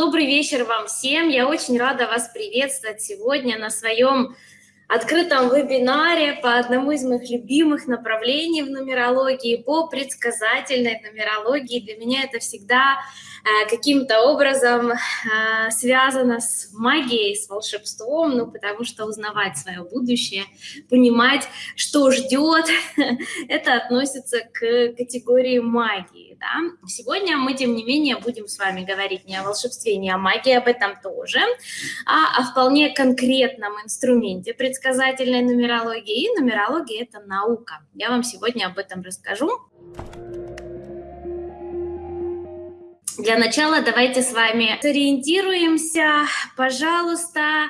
добрый вечер вам всем. Я очень рада вас приветствовать сегодня на своем открытом вебинаре по одному из моих любимых направлений в нумерологии, по предсказательной нумерологии. Для меня это всегда Э, каким-то образом э, связано с магией, с волшебством, ну, потому что узнавать свое будущее, понимать, что ждет, это относится к категории магии, да. Сегодня мы, тем не менее, будем с вами говорить не о волшебстве, не о магии, об этом тоже, а о вполне конкретном инструменте предсказательной нумерологии. И нумерология – это наука. Я вам сегодня об этом расскажу. Для начала давайте с вами сориентируемся, пожалуйста.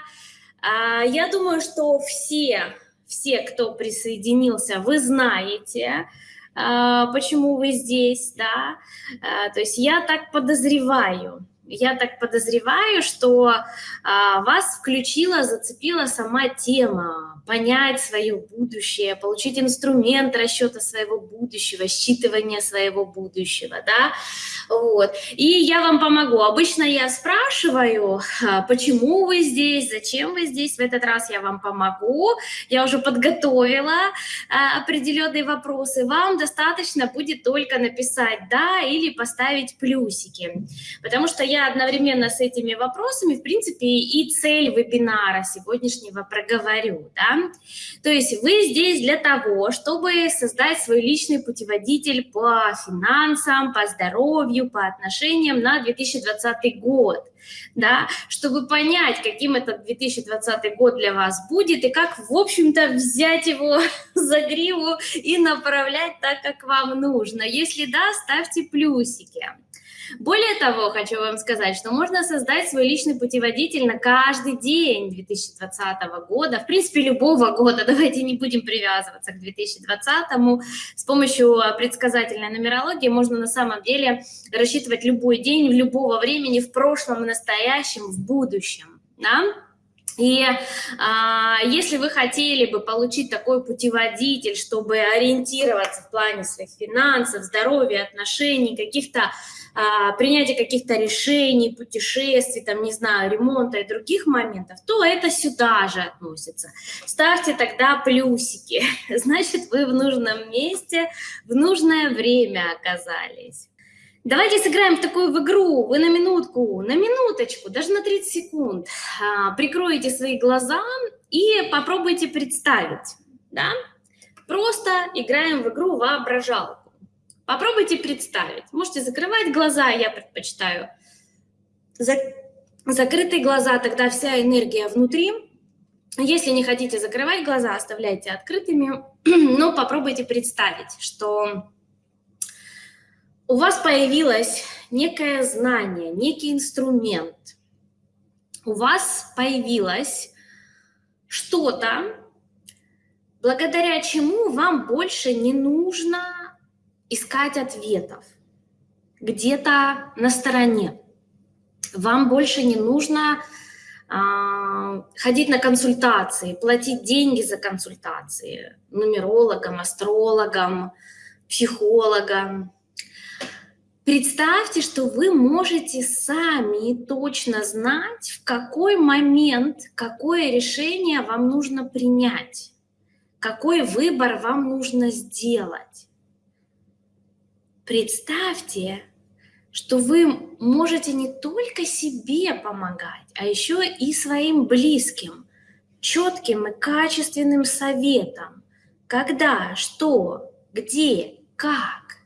А, я думаю, что все, все, кто присоединился, вы знаете, почему вы здесь, да. А, то есть я так подозреваю, я так подозреваю, что вас включила, зацепила сама тема понять свое будущее, получить инструмент расчета своего будущего, считывания своего будущего, да, вот. И я вам помогу. Обычно я спрашиваю, почему вы здесь, зачем вы здесь, в этот раз я вам помогу, я уже подготовила а, определенные вопросы, вам достаточно будет только написать «да» или поставить плюсики, потому что я одновременно с этими вопросами, в принципе, и цель вебинара сегодняшнего проговорю, да, то есть вы здесь для того, чтобы создать свой личный путеводитель по финансам, по здоровью, по отношениям на 2020 год, да, чтобы понять, каким этот 2020 год для вас будет и как, в общем-то, взять его за гриву и направлять так, как вам нужно. Если да, ставьте плюсики. Более того, хочу вам сказать, что можно создать свой личный путеводитель на каждый день 2020 года, в принципе, любого года, давайте не будем привязываться к 2020. С помощью предсказательной нумерологии можно на самом деле рассчитывать любой день, любого времени, в прошлом, в настоящем, в будущем. Да? И а, если вы хотели бы получить такой путеводитель, чтобы ориентироваться в плане своих финансов, здоровья, отношений, каких-то а, принятия каких-то решений, путешествий, там, не знаю, ремонта и других моментов, то это сюда же относится. Ставьте тогда плюсики, значит, вы в нужном месте, в нужное время оказались. Давайте сыграем в такую в игру. Вы на минутку, на минуточку, даже на 30 секунд а, прикроете свои глаза и попробуйте представить. Да? Просто играем в игру воображалку. Попробуйте представить. Можете закрывать глаза, я предпочитаю. Закрытые глаза, тогда вся энергия внутри. Если не хотите закрывать глаза, оставляйте открытыми, но попробуйте представить, что у вас появилось некое знание, некий инструмент, у вас появилось что-то, благодаря чему вам больше не нужно искать ответов. Где-то на стороне. Вам больше не нужно э, ходить на консультации, платить деньги за консультации. Нумерологам, астрологам, психологам, Представьте, что вы можете сами точно знать, в какой момент, какое решение вам нужно принять, какой выбор вам нужно сделать. Представьте, что вы можете не только себе помогать, а еще и своим близким, четким и качественным советом, когда, что, где, как.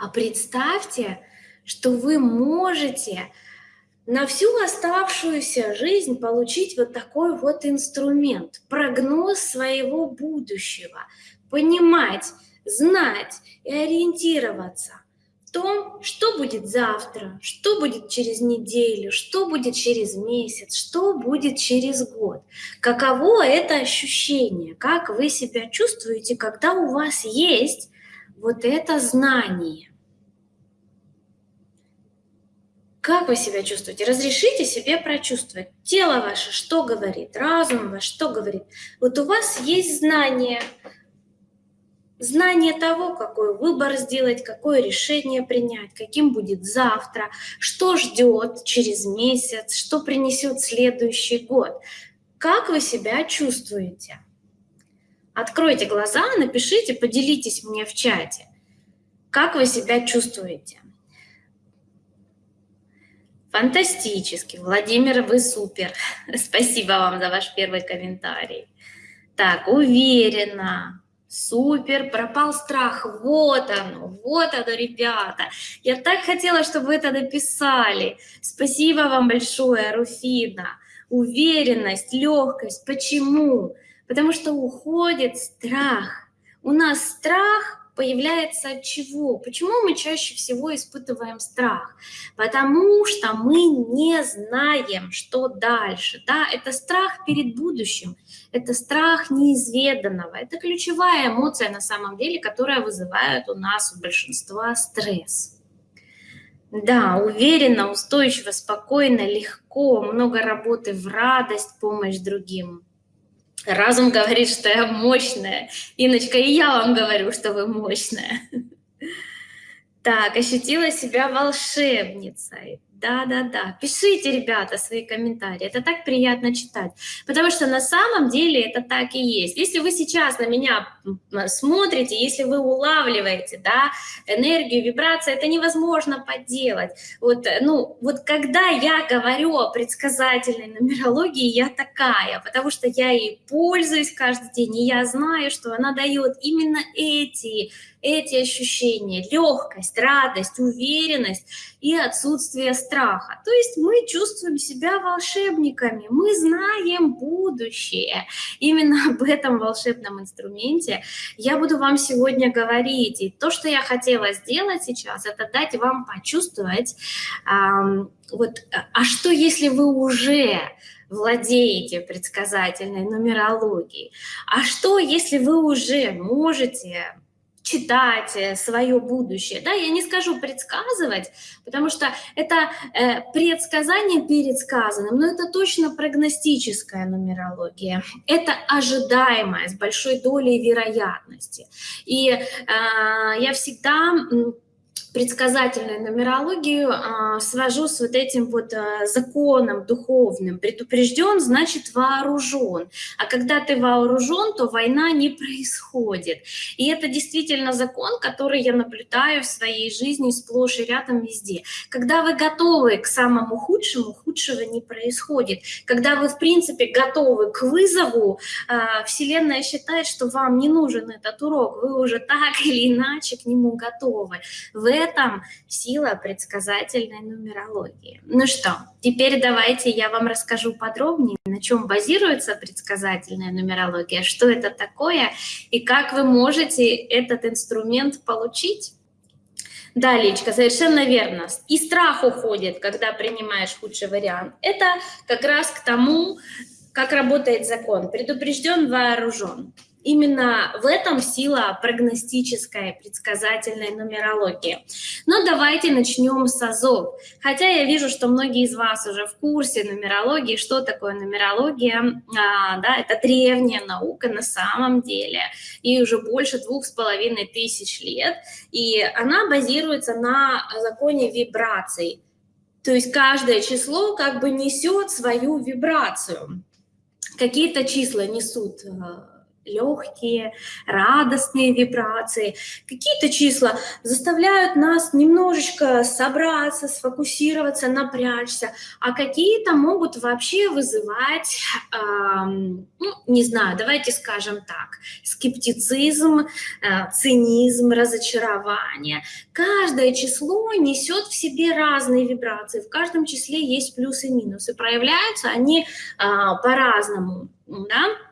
А представьте, что вы можете на всю оставшуюся жизнь получить вот такой вот инструмент, прогноз своего будущего, понимать, знать и ориентироваться в том, что будет завтра, что будет через неделю, что будет через месяц, что будет через год. Каково это ощущение, как вы себя чувствуете, когда у вас есть вот это знание. Как вы себя чувствуете? Разрешите себе прочувствовать. Тело ваше что говорит? Разум ваш что говорит? Вот у вас есть знание. знание того, какой выбор сделать, какое решение принять, каким будет завтра, что ждет через месяц, что принесет следующий год. Как вы себя чувствуете? Откройте глаза, напишите, поделитесь мне в чате. Как вы себя чувствуете? Фантастически. Владимир, вы супер. Спасибо вам за ваш первый комментарий. Так, уверенно. Супер, пропал страх. Вот оно, вот оно, ребята. Я так хотела, чтобы вы это написали. Спасибо вам большое, Руфина. Уверенность, легкость. Почему? Потому что уходит страх. У нас страх появляется от чего? Почему мы чаще всего испытываем страх? Потому что мы не знаем, что дальше. Да? Это страх перед будущим, это страх неизведанного. Это ключевая эмоция на самом деле, которая вызывает у нас у большинства стресс. Да, уверенно, устойчиво, спокойно, легко, много работы в радость, помощь другим. Разум говорит, что я мощная. Иночка, и я вам говорю, что вы мощная. Так, ощутила себя волшебницей. Да-да-да. Пишите, ребята, свои комментарии. Это так приятно читать. Потому что на самом деле это так и есть. Если вы сейчас на меня смотрите, если вы улавливаете да, энергию, вибрации, это невозможно подделать. Вот, ну, вот когда я говорю о предсказательной нумерологии, я такая, потому что я ей пользуюсь каждый день, и я знаю, что она дает именно эти эти ощущения, легкость, радость, уверенность и отсутствие страха. То есть мы чувствуем себя волшебниками, мы знаем будущее. Именно об этом волшебном инструменте я буду вам сегодня говорить. И то, что я хотела сделать сейчас, это дать вам почувствовать, эм, вот, а что если вы уже владеете предсказательной нумерологией? А что, если вы уже можете читать э, свое будущее. Да, я не скажу предсказывать, потому что это э, предсказание перед сказанным, но это точно прогностическая нумерология. Это ожидаемое с большой долей вероятности. И э, я всегда предсказательную нумерологию а, свожу с вот этим вот а, законом духовным. Предупрежден, значит вооружен. А когда ты вооружен, то война не происходит. И это действительно закон, который я наблюдаю в своей жизни сплошь и рядом везде. Когда вы готовы к самому худшему, худшего не происходит. Когда вы, в принципе, готовы к вызову, а, Вселенная считает, что вам не нужен этот урок, вы уже так или иначе к нему готовы. В этом сила предсказательной нумерологии. Ну что, теперь давайте я вам расскажу подробнее, на чем базируется предсказательная нумерология, что это такое и как вы можете этот инструмент получить. Да, Личка, совершенно верно. И страх уходит, когда принимаешь худший вариант. Это как раз к тому, как работает закон. Предупрежден, вооружен. Именно в этом сила прогностической предсказательной нумерологии. Но давайте начнем с АЗОВ. Хотя я вижу, что многие из вас уже в курсе нумерологии. Что такое нумерология? А, да, это древняя наука на самом деле. И уже больше двух с половиной тысяч лет. И она базируется на законе вибраций. То есть каждое число как бы несет свою вибрацию. Какие-то числа несут а, легкие, радостные вибрации. Какие-то числа заставляют нас немножечко собраться, сфокусироваться, напрячься, а какие-то могут вообще вызывать, э, ну, не знаю, давайте скажем так, скептицизм, э, цинизм, разочарование. Каждое число несет в себе разные вибрации, в каждом числе есть плюсы и минусы, проявляются они э, по-разному, да?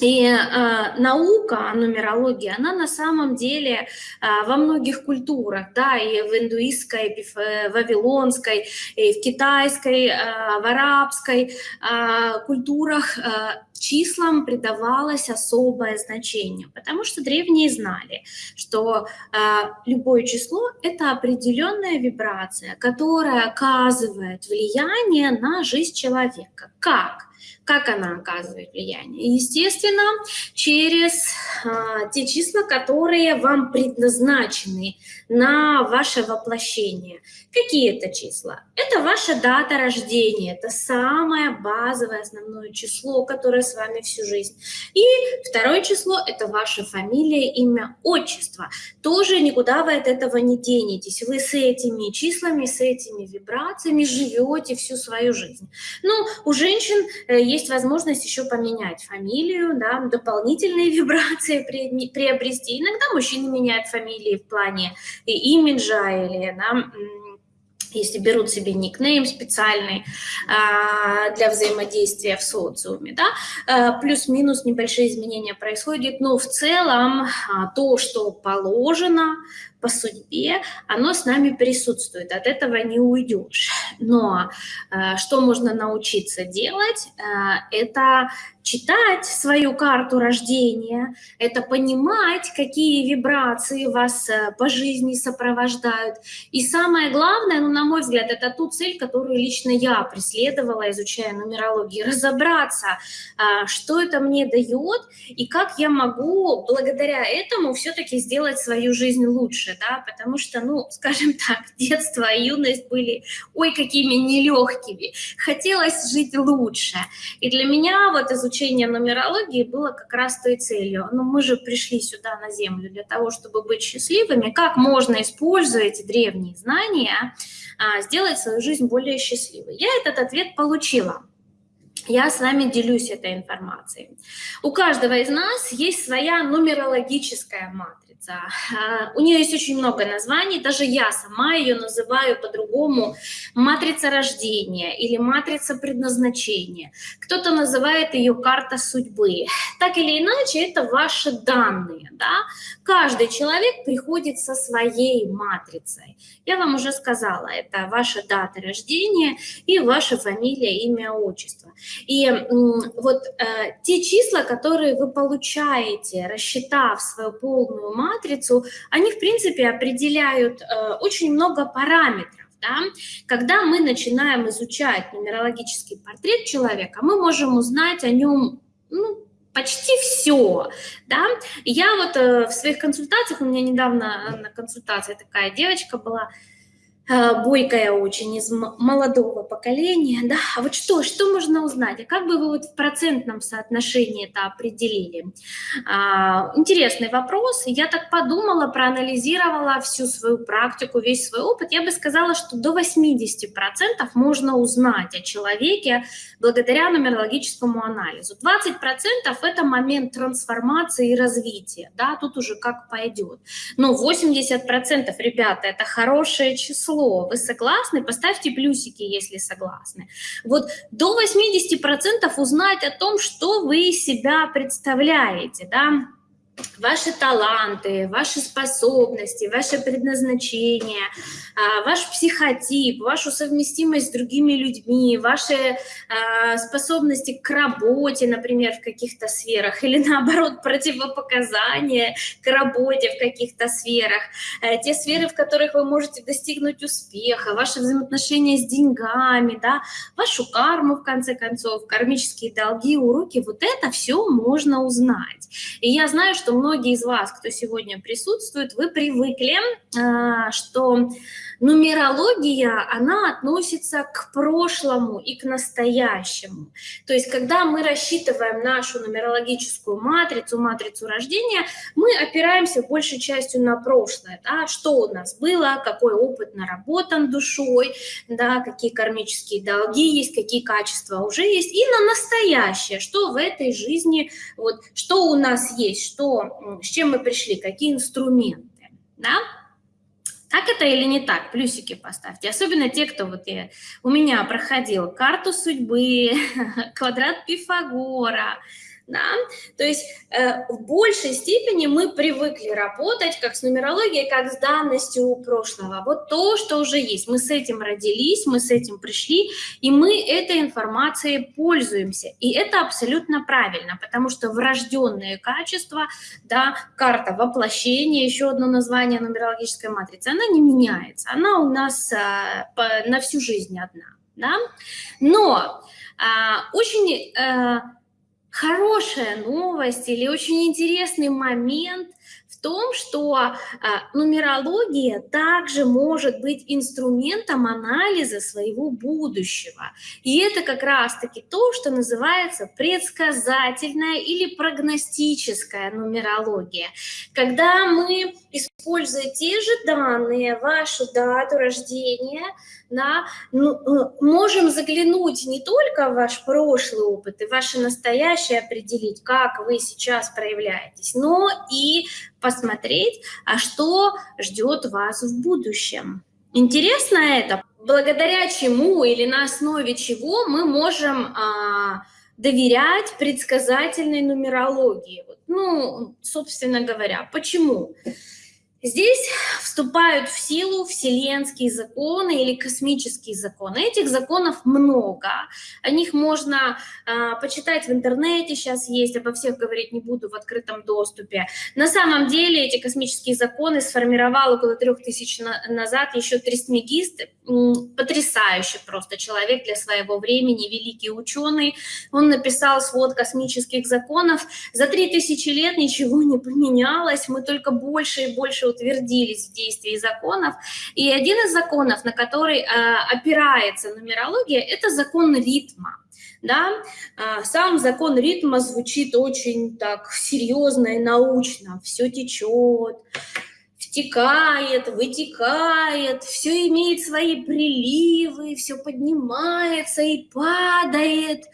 И э, наука, нумерология, она на самом деле э, во многих культурах, да, и в индуистской, и в э, вавилонской, и в китайской, э, в арабской э, культурах э, числам придавалось особое значение, потому что древние знали, что э, любое число – это определенная вибрация, которая оказывает влияние на жизнь человека. Как? Как она оказывает влияние? Естественно, через а, те числа, которые вам предназначены на ваше воплощение. Какие это числа? Это ваша дата рождения, это самое базовое основное число, которое с вами всю жизнь. И второе число – это ваша фамилия, имя, отчество. Тоже никуда вы от этого не денетесь. Вы с этими числами, с этими вибрациями живете всю свою жизнь. Ну, у женщин есть возможность еще поменять фамилию, да, дополнительные вибрации приобрести. Иногда мужчины меняют фамилии в плане имиджа или да, если берут себе никнейм специальный а, для взаимодействия в социуме, да, а, плюс-минус небольшие изменения происходят, но в целом а, то, что положено по судьбе, оно с нами присутствует, от этого не уйдешь. Но а, что можно научиться делать, а, это читать свою карту рождения, это понимать, какие вибрации вас э, по жизни сопровождают. И самое главное, ну, на мой взгляд, это ту цель, которую лично я преследовала, изучая нумерологию, разобраться, а, что это мне дает и как я могу благодаря этому все-таки сделать свою жизнь лучше, да, потому что, ну, скажем так, детство и юность были, ой, какими нелегкими, хотелось жить лучше. И для меня вот изучение изучение нумерологии было как раз той целью. Но мы же пришли сюда на Землю для того, чтобы быть счастливыми. Как можно, используя эти древние знания, а, сделать свою жизнь более счастливой? Я этот ответ получила. Я с вами делюсь этой информацией. У каждого из нас есть своя нумерологическая матрица А, у нее есть очень много названий, даже я сама ее называю по-другому матрица рождения или матрица предназначения. Кто-то называет ее карта судьбы. Так или иначе, это ваши данные. Да? Каждый человек приходит со своей матрицей. Я вам уже сказала, это ваша дата рождения и ваша фамилия, имя, отчество. И вот э, те числа, которые вы получаете, рассчитав свою полную матрицу, они, в принципе, определяют э, очень много параметров. Да? Когда мы начинаем изучать нумерологический портрет человека, мы можем узнать о нем ну, почти все, да. Я вот э, в своих консультациях, у меня недавно на консультации такая девочка была, Э, бойкая очень, из молодого поколения, да, а вот что, что можно узнать, а как бы вы вот в процентном соотношении это определили? А, интересный вопрос, я так подумала, проанализировала всю свою практику, весь свой опыт, я бы сказала, что до 80% можно узнать о человеке благодаря нумерологическому анализу. 20% это момент трансформации и развития, да, тут уже как пойдет, но 80% ребята, это хорошее число, число. Вы согласны? Поставьте плюсики, если согласны. Вот до 80% узнать о том, что вы себя представляете, да, ваши таланты, ваши способности, ваше предназначение, а, ваш психотип, вашу совместимость с другими людьми, ваши а, способности к работе, например, в каких-то сферах, или наоборот, противопоказания к работе в каких-то сферах, э, те сферы, в которых вы можете достигнуть успеха, ваши взаимоотношения с деньгами, да, вашу карму, в конце концов, кармические долги, уроки, вот это все можно узнать. И я знаю, что многие из вас, кто сегодня присутствует, вы привыкли, а, что Нумерология, она относится к прошлому и к настоящему. То есть, когда мы рассчитываем нашу нумерологическую матрицу, матрицу рождения, мы опираемся большей частью на прошлое. Да? Что у нас было, какой опыт наработан душой, да, какие кармические долги есть, какие качества уже есть, и на настоящее, что в этой жизни, вот, что у нас есть, что, с чем мы пришли, какие инструменты. Да? Так это или не так? Плюсики поставьте. Особенно те, кто вот я, у меня проходил карту судьбы, квадрат Пифагора, да? То есть э, в большей степени мы привыкли работать как с нумерологией, как с данностью прошлого. Вот то, что уже есть. Мы с этим родились, мы с этим пришли, и мы этой информацией пользуемся. И это абсолютно правильно, потому что врожденные качества, да, карта воплощения, еще одно название нумерологической матрицы, она не меняется. Она у нас э, по, на всю жизнь одна. да? Но а, очень а, хорошая новость или очень интересный момент в том, что а, нумерология также может быть инструментом анализа своего будущего. И это как раз-таки то, что называется предсказательная или прогностическая нумерология. Когда мы, используя те же данные, вашу дату рождения, да, ну, э, можем заглянуть не только в ваш прошлый опыт и ваше настоящее определить, как вы сейчас проявляетесь, но и посмотреть, а что ждет вас в будущем. Интересно это? Благодаря чему или на основе чего мы можем а, доверять предсказательной нумерологии? Ну, собственно говоря, почему? Почему? Здесь вступают в силу вселенские законы или космические законы. Этих законов много, о них можно э, почитать в интернете, сейчас есть, обо всех говорить не буду в открытом доступе. На самом деле эти космические законы сформировал около трех тысяч на назад еще Трисмегист, потрясающий просто человек для своего времени, великий ученый. Он написал свод космических законов. За три тысячи лет ничего не поменялось, мы только больше и больше утвердились в действии законов. И один из законов, на который э, опирается нумерология, это закон ритма. Да? А, сам закон ритма звучит очень так серьезно и научно. Все течет, втекает, вытекает, все имеет свои приливы, все поднимается и падает,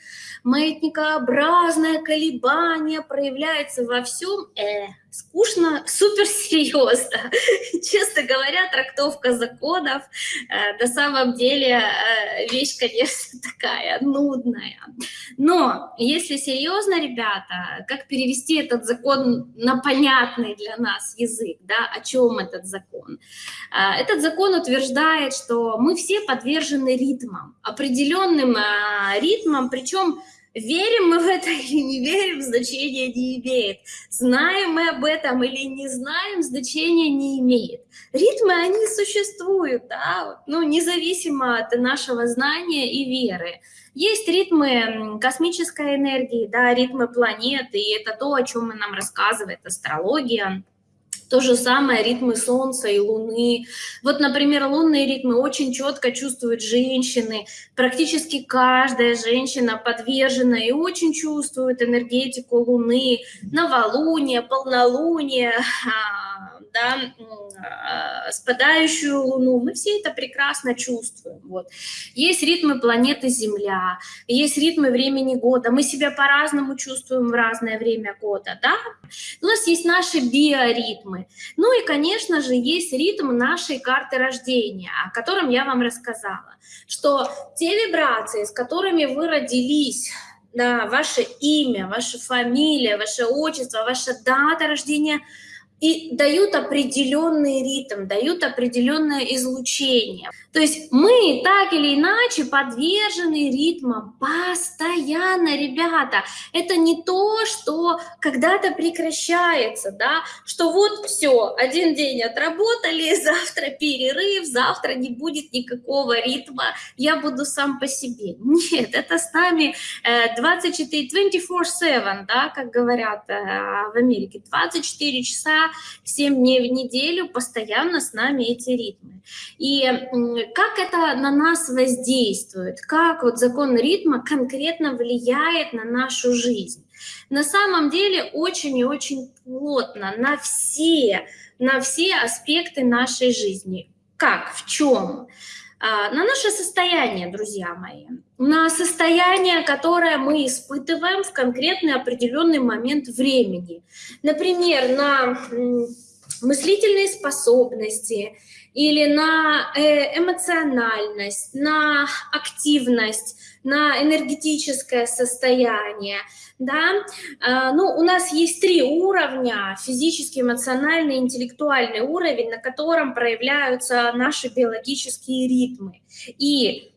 маятникообразное колебание проявляется во всем. Э, скучно, суперсерьезно. Честно говоря, трактовка законов э, на самом деле э, вещь, конечно, такая нудная. Но если серьезно, ребята, как перевести этот закон на понятный для нас язык, да, о чем этот закон? Э, этот закон утверждает, что мы все подвержены ритмам, определенным э, ритмам, причем Верим мы в это или не верим, значения не имеет. Знаем мы об этом или не знаем, значения не имеет. Ритмы, они существуют, да, ну, независимо от нашего знания и веры. Есть ритмы космической энергии, да, ритмы планеты, и это то, о чем нам рассказывает астрология. То же самое ритмы Солнца и Луны. Вот, например, лунные ритмы очень четко чувствуют женщины. Практически каждая женщина подвержена и очень чувствует энергетику Луны, новолуние, полнолуние, да, а, спадающую Луну, мы все это прекрасно чувствуем. Вот. Есть ритмы планеты Земля, есть ритмы времени года, мы себя по-разному чувствуем в разное время года, да? У нас есть наши биоритмы. Ну и, конечно же, есть ритм нашей карты рождения, о котором я вам рассказала, что те вибрации, с которыми вы родились, да, ваше имя, ваша фамилия, ваше отчество, ваша дата рождения – и дают определенный ритм, дают определенное излучение. То есть мы так или иначе подвержены ритмам постоянно, ребята. Это не то, что когда-то прекращается, да, что вот все, один день отработали, завтра перерыв, завтра не будет никакого ритма, я буду сам по себе. Нет, это с нами 24, 24-7, да, как говорят э, в Америке, 24 часа, 7 дней в неделю постоянно с нами эти ритмы. И как это на нас воздействует, как вот закон ритма конкретно влияет на нашу жизнь. На самом деле очень и очень плотно на все, на все аспекты нашей жизни. Как, в чем? А, на наше состояние, друзья мои, на состояние, которое мы испытываем в конкретный определенный момент времени. Например, на мыслительные способности, или на э, эмоциональность, на активность, на энергетическое состояние, да, а, ну, у нас есть три уровня, физический, эмоциональный, интеллектуальный уровень, на котором проявляются наши биологические ритмы. И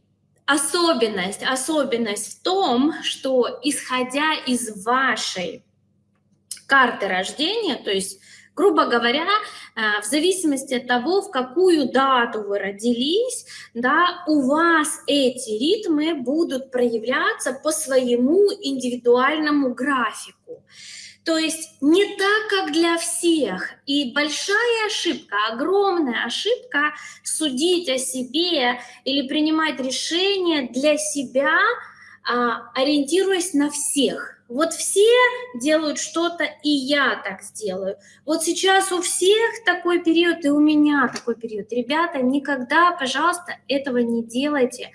особенность, особенность в том, что исходя из вашей карты рождения, то есть Грубо говоря, э, в зависимости от того, в какую дату вы родились, да, у вас эти ритмы будут проявляться по своему индивидуальному графику. То есть не так, как для всех. И большая ошибка, огромная ошибка судить о себе или принимать решения для себя, ориентируясь на всех. Вот все делают что-то, и я так сделаю. Вот сейчас у всех такой период, и у меня такой период. Ребята, никогда, пожалуйста, этого не делайте.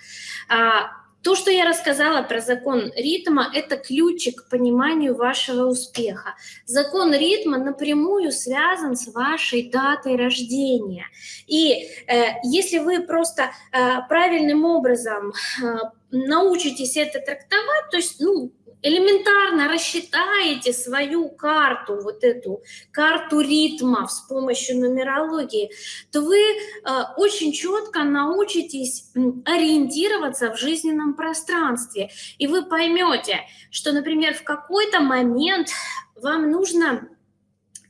А, то, что я рассказала про закон ритма, это ключик к пониманию вашего успеха. Закон ритма напрямую связан с вашей датой рождения. И э, если вы просто э, правильным образом э, научитесь это трактовать, то есть, ну, элементарно рассчитаете свою карту, вот эту карту ритмов с помощью нумерологии, то вы э, очень четко научитесь ориентироваться в жизненном пространстве. И вы поймете, что, например, в какой-то момент вам нужно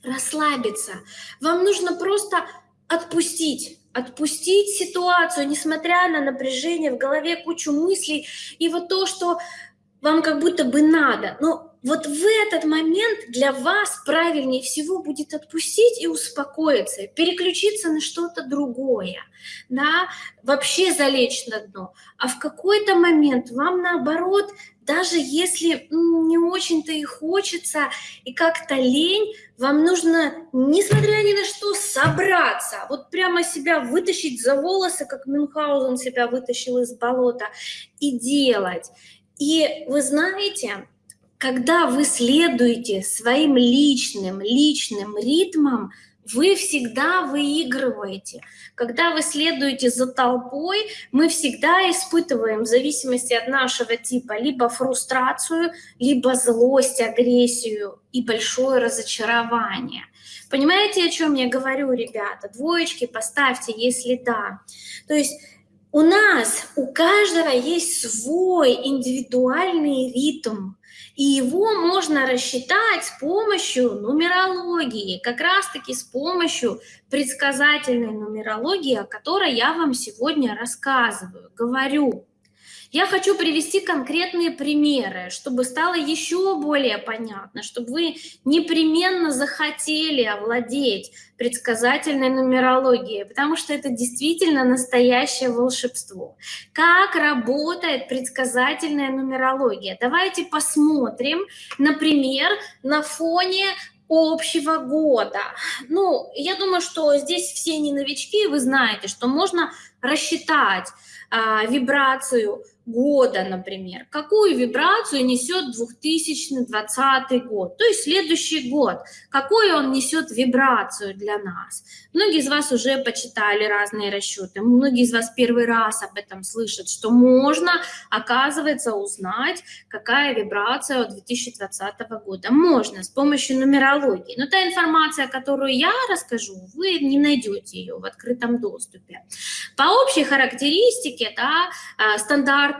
расслабиться, вам нужно просто отпустить, отпустить ситуацию, несмотря на напряжение в голове, кучу мыслей, и вот то, что вам как будто бы надо. Но вот в этот момент для вас правильнее всего будет отпустить и успокоиться, переключиться на что-то другое, да, вообще залечь на дно. А в какой-то момент вам наоборот, даже если не очень-то и хочется, и как-то лень, вам нужно, несмотря ни на что, собраться, вот прямо себя вытащить за волосы, как Мюнхгаузен себя вытащил из болота, и делать. И вы знаете, когда вы следуете своим личным, личным ритмам, вы всегда выигрываете. Когда вы следуете за толпой, мы всегда испытываем, в зависимости от нашего типа, либо фрустрацию, либо злость, агрессию и большое разочарование. Понимаете, о чем я говорю, ребята? Двоечки поставьте, если да. То есть у нас, у каждого есть свой индивидуальный ритм, и его можно рассчитать с помощью нумерологии, как раз-таки с помощью предсказательной нумерологии, о которой я вам сегодня рассказываю, говорю. Я хочу привести конкретные примеры, чтобы стало еще более понятно, чтобы вы непременно захотели овладеть предсказательной нумерологией, потому что это действительно настоящее волшебство. Как работает предсказательная нумерология? Давайте посмотрим, например, на фоне общего года. Ну, я думаю, что здесь все не новички, вы знаете, что можно рассчитать а, вибрацию года, например, какую вибрацию несет 2020 год, то есть следующий год, какую он несет вибрацию для нас. Многие из вас уже почитали разные расчеты, многие из вас первый раз об этом слышат, что можно, оказывается, узнать, какая вибрация у 2020 года. Можно с помощью нумерологии. Но та информация, которую я расскажу, вы не найдете ее в открытом доступе. По общей характеристике, да, а,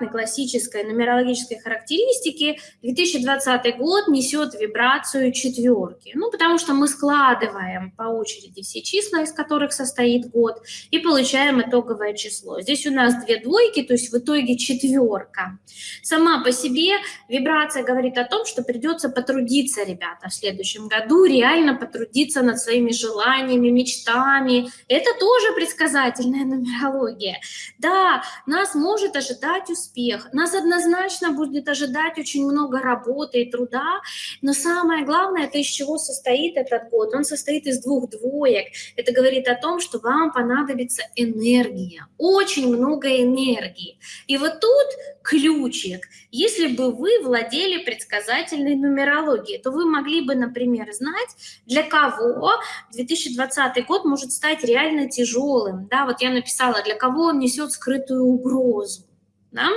стандартной классической нумерологической характеристики 2020 год несет вибрацию четверки. Ну, потому что мы складываем по очереди все числа, из которых состоит год, и получаем итоговое число. Здесь у нас две двойки, то есть в итоге четверка. Сама по себе вибрация говорит о том, что придется потрудиться, ребята, в следующем году, реально потрудиться над своими желаниями, мечтами. Это тоже предсказательная нумерология. Да, нас может ожидать успех, нас однозначно будет ожидать очень много работы и труда, но самое главное, это из чего состоит этот год. Он состоит из двух двоек. Это говорит о том, что вам понадобится энергия, очень много энергии. И вот тут ключик. Если бы вы владели предсказательной нумерологией, то вы могли бы, например, знать, для кого 2020 год может стать реально тяжелым. Да, вот я написала, для кого он несет скрытую угрозу. Да?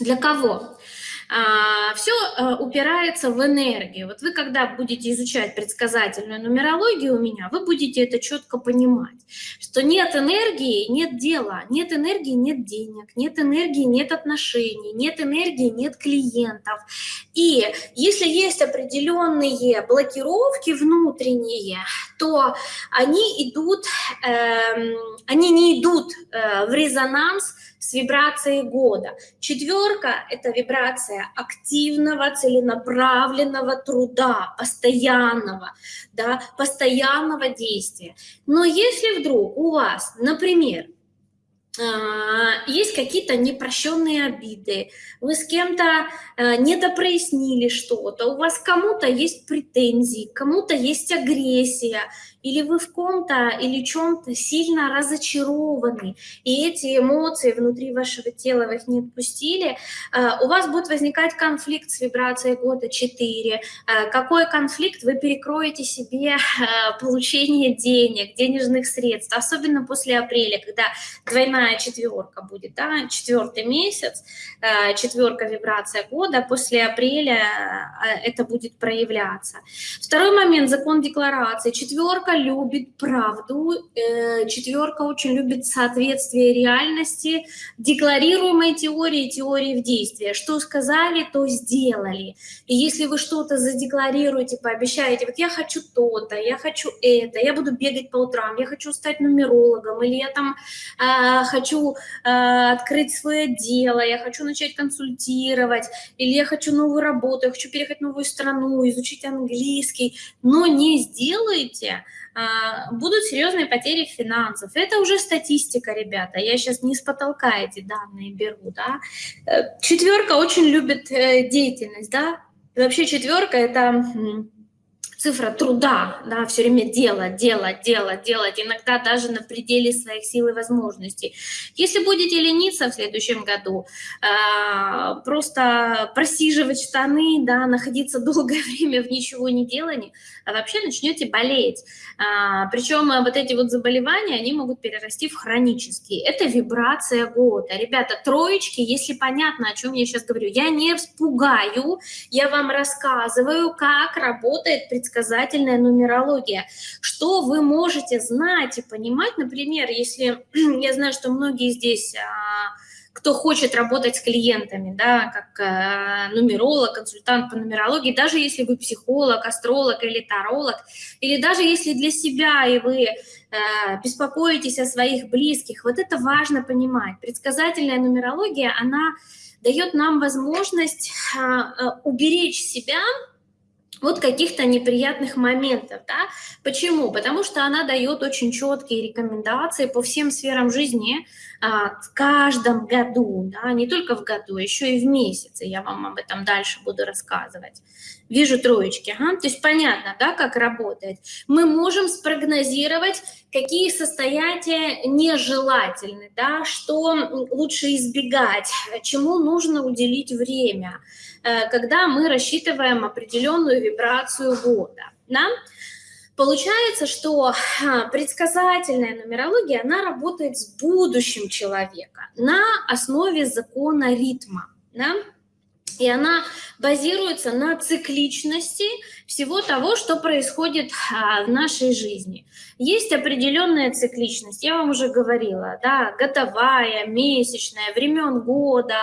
Для кого? А, все э, упирается в энергию. Вот вы, когда будете изучать предсказательную нумерологию у меня, вы будете это четко понимать, что нет энергии, нет дела, нет энергии, нет денег, нет энергии, нет отношений, нет энергии, нет клиентов. И если есть определенные блокировки внутренние, то они идут, э, они не идут э, в резонанс с вибрацией года. Четверка – это вибрация активного, целенаправленного труда, постоянного, да, постоянного действия. Но если вдруг у вас, например, есть какие-то непрощенные обиды, вы с кем-то э, недопрояснили что-то, у вас кому-то есть претензии, кому-то есть агрессия, или вы в ком-то или чем-то сильно разочарованы, и эти эмоции внутри вашего тела вы их не отпустили, э, у вас будет возникать конфликт с вибрацией года 4. Э, какой конфликт? Вы перекроете себе получение денег, денежных средств, особенно после апреля, когда двойная четверка будет, да, четвертый месяц, четверка вибрация года, после апреля это будет проявляться. Второй момент, закон декларации. Четверка любит правду, э, четверка очень любит соответствие реальности, декларируемой теории, теории в действии. Что сказали, то сделали. И если вы что-то задекларируете, пообещаете, вот я хочу то-то, я хочу это, я буду бегать по утрам, я хочу стать нумерологом, или я там э, хочу э, открыть свое дело, я хочу начать консультировать, или я хочу новую работу, я хочу переехать в новую страну, изучить английский, но не сделайте, а, будут серьезные потери финансов. Это уже статистика, ребята. Я сейчас не с потолка эти данные беру. Да? Э, четверка очень любит э, деятельность. Да? вообще четверка – это цифра труда, да, все время делать, делать, делать, делать, иногда даже на пределе своих сил и возможностей. Если будете лениться в следующем году, э, просто просиживать штаны, да, находиться долгое время в ничего не делании, а вообще начнете болеть. А, причем вот эти вот заболевания, они могут перерасти в хронические. Это вибрация года. Ребята, троечки, если понятно, о чем я сейчас говорю, я не спугаю, я вам рассказываю, как работает предсказание предсказательная нумерология. Что вы можете знать и понимать, например, если я знаю, что многие здесь а, кто хочет работать с клиентами, да, как э, нумеролог, консультант по нумерологии, даже если вы психолог, астролог или таролог, или даже если для себя и вы э, беспокоитесь о своих близких, вот это важно понимать. Предсказательная нумерология, она дает нам возможность э, э уберечь себя вот каких-то неприятных моментов. Да? Почему? Потому что она дает очень четкие рекомендации по всем сферам жизни а, в каждом году, да? не только в году, а еще и в месяце. Я вам об этом дальше буду рассказывать. Вижу троечки. Ага. То есть понятно, да, как работает. Мы можем спрогнозировать, какие состояния нежелательны, да, что лучше избегать, чему нужно уделить время, э, когда мы рассчитываем определенную вибрацию года. Да? Получается, что предсказательная нумерология, она работает с будущим человека на основе закона ритма. Да? И она базируется на цикличности всего того, что происходит а, в нашей жизни. Есть определенная цикличность, я вам уже говорила, да, годовая, месячная, времен года,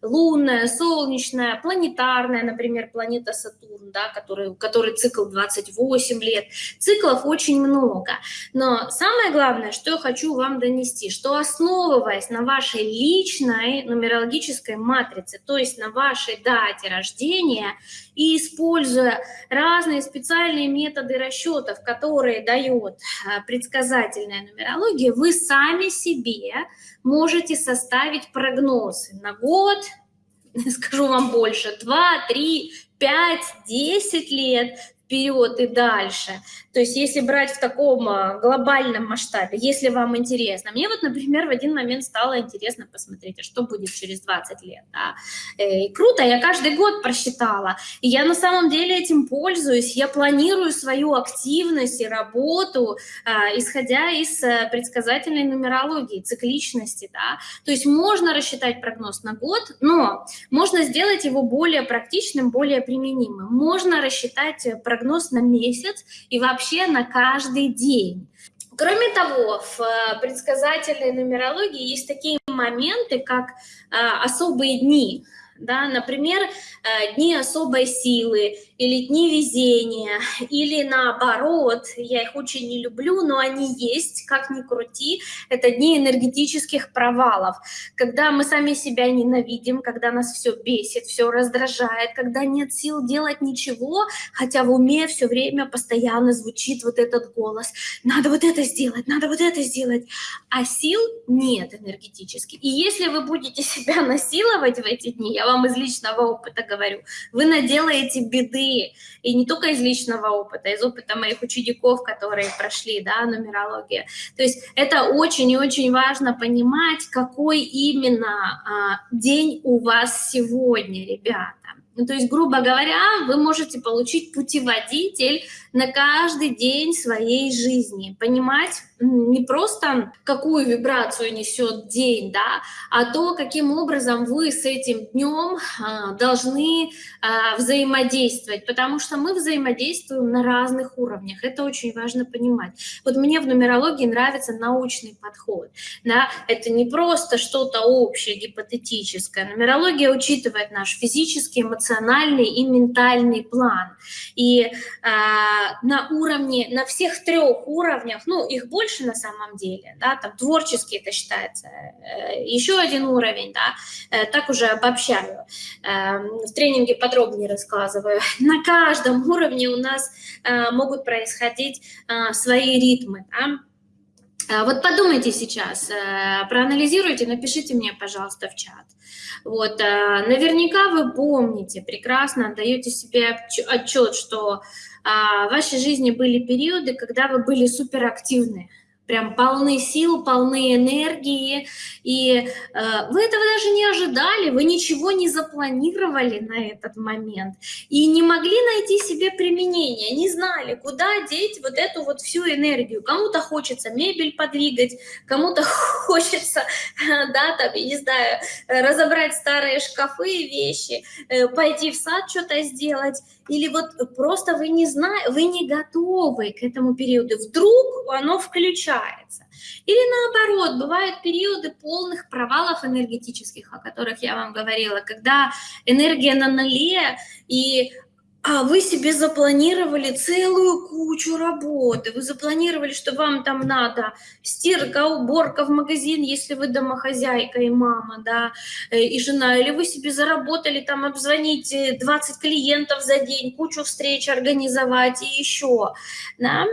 лунная, солнечная, планетарная, например, планета Сатурн, да, который, который цикл 28 лет. Циклов очень много. Но самое главное, что я хочу вам донести, что основываясь на вашей личной нумерологической матрице, то есть на вашей дате рождения, и используя разные специальные методы расчетов, которые дает а, предсказательная нумерология, вы сами себе можете составить прогнозы на год, скажу вам больше, 2, 3, 5, 10 лет вперед и дальше. То есть если брать в таком а, глобальном масштабе, если вам интересно. Мне вот, например, в один момент стало интересно посмотреть, а что будет через 20 лет. Да? Э, и круто, я каждый год просчитала. И я на самом деле этим пользуюсь. Я планирую свою активность и работу, а, исходя из э, предсказательной нумерологии, цикличности. Да? То есть можно рассчитать прогноз на год, но можно сделать его более практичным, более применимым. Можно рассчитать э, прогноз на месяц и вообще на каждый день. Кроме того, в э, предсказательной нумерологии есть такие моменты, как э, особые дни. Да? Например, дни особой силы или дни везения, или наоборот, я их очень не люблю, но они есть, как ни крути, это дни энергетических провалов, когда мы сами себя ненавидим, когда нас все бесит, все раздражает, когда нет сил делать ничего, хотя в уме все время постоянно звучит вот этот голос, надо вот это сделать, надо вот это сделать, а сил нет энергетически. И если вы будете себя насиловать в эти дни, я вам из личного опыта говорю, вы наделаете беды, и не только из личного опыта, из опыта моих учеников, которые прошли, да, нумерология. То есть это очень и очень важно понимать, какой именно а, день у вас сегодня, ребята. Ну, то есть, грубо говоря, вы можете получить путеводитель на каждый день своей жизни, понимать не просто какую вибрацию несет день, да, а то, каким образом вы с этим днем а, должны а, взаимодействовать, потому что мы взаимодействуем на разных уровнях, это очень важно понимать. Вот мне в нумерологии нравится научный подход, да, это не просто что-то общее, гипотетическое, нумерология учитывает наш физический, эмоциональный и ментальный план, и а, на уровне, на всех трех уровнях, ну, их больше, на самом деле, да, там творческий это считается, э, еще один уровень, да, э, так уже обобщаю, эм, в тренинге подробнее рассказываю. На каждом уровне у нас э, могут происходить свои ритмы, да, вот подумайте сейчас, проанализируйте, напишите мне, пожалуйста, в чат. Вот, наверняка вы помните, прекрасно отдаете себе отчет, что в вашей жизни были периоды, когда вы были суперактивны, прям полны сил, полны энергии, и э, вы этого даже не ожидали, вы ничего не запланировали на этот момент, и не могли найти себе применение, не знали, куда деть вот эту вот всю энергию. Кому-то хочется мебель подвигать, кому-то хочется, да, там, я не знаю, разобрать старые шкафы и вещи, э, пойти в сад что-то сделать, или вот просто вы не знаете, вы не готовы к этому периоду, вдруг оно включается. Или наоборот, бывают периоды полных провалов энергетических, о которых я вам говорила, когда энергия на нуле, и а вы себе запланировали целую кучу работы, вы запланировали, что вам там надо стирка, уборка в магазин, если вы домохозяйка и мама, да, э, и жена, или вы себе заработали там обзвонить 20 клиентов за день, кучу встреч организовать и еще, да,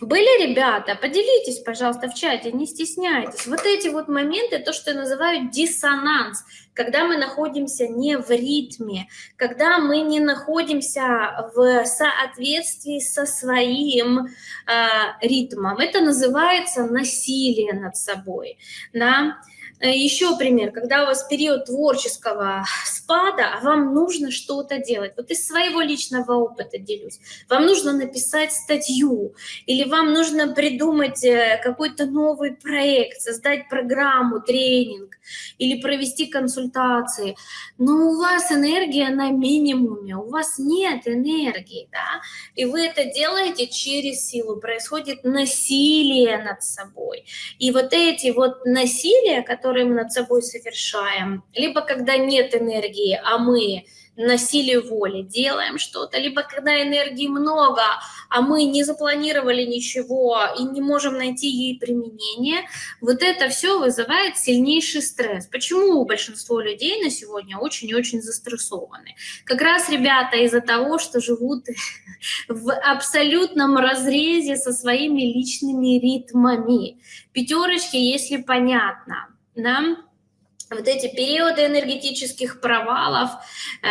были ребята? Поделитесь, пожалуйста, в чате, не стесняйтесь. Вот эти вот моменты, то, что называют диссонанс, когда мы находимся не в ритме, когда мы не находимся в соответствии со своим э, ритмом. Это называется насилие над собой. Да? Еще пример, когда у вас период творческого спада, а вам нужно что-то делать. Вот из своего личного опыта делюсь. Вам нужно написать статью, или вам нужно придумать э, какой-то новый проект, создать программу, тренинг, или провести консультации. Но у вас энергия на минимуме, у вас нет энергии, да, и вы это делаете через силу, происходит насилие над собой. И вот эти вот насилия, которые мы над собой совершаем, либо когда нет энергии, а мы на силе воли делаем что-то, либо когда энергии много, а мы не запланировали ничего и не можем найти ей применение, вот это все вызывает сильнейший стресс. Почему большинство людей на сегодня очень и очень застрессованы? Как раз, ребята, из-за того, что живут в абсолютном разрезе со своими личными ритмами. Пятерочки, если понятно да, вот эти периоды энергетических провалов, э,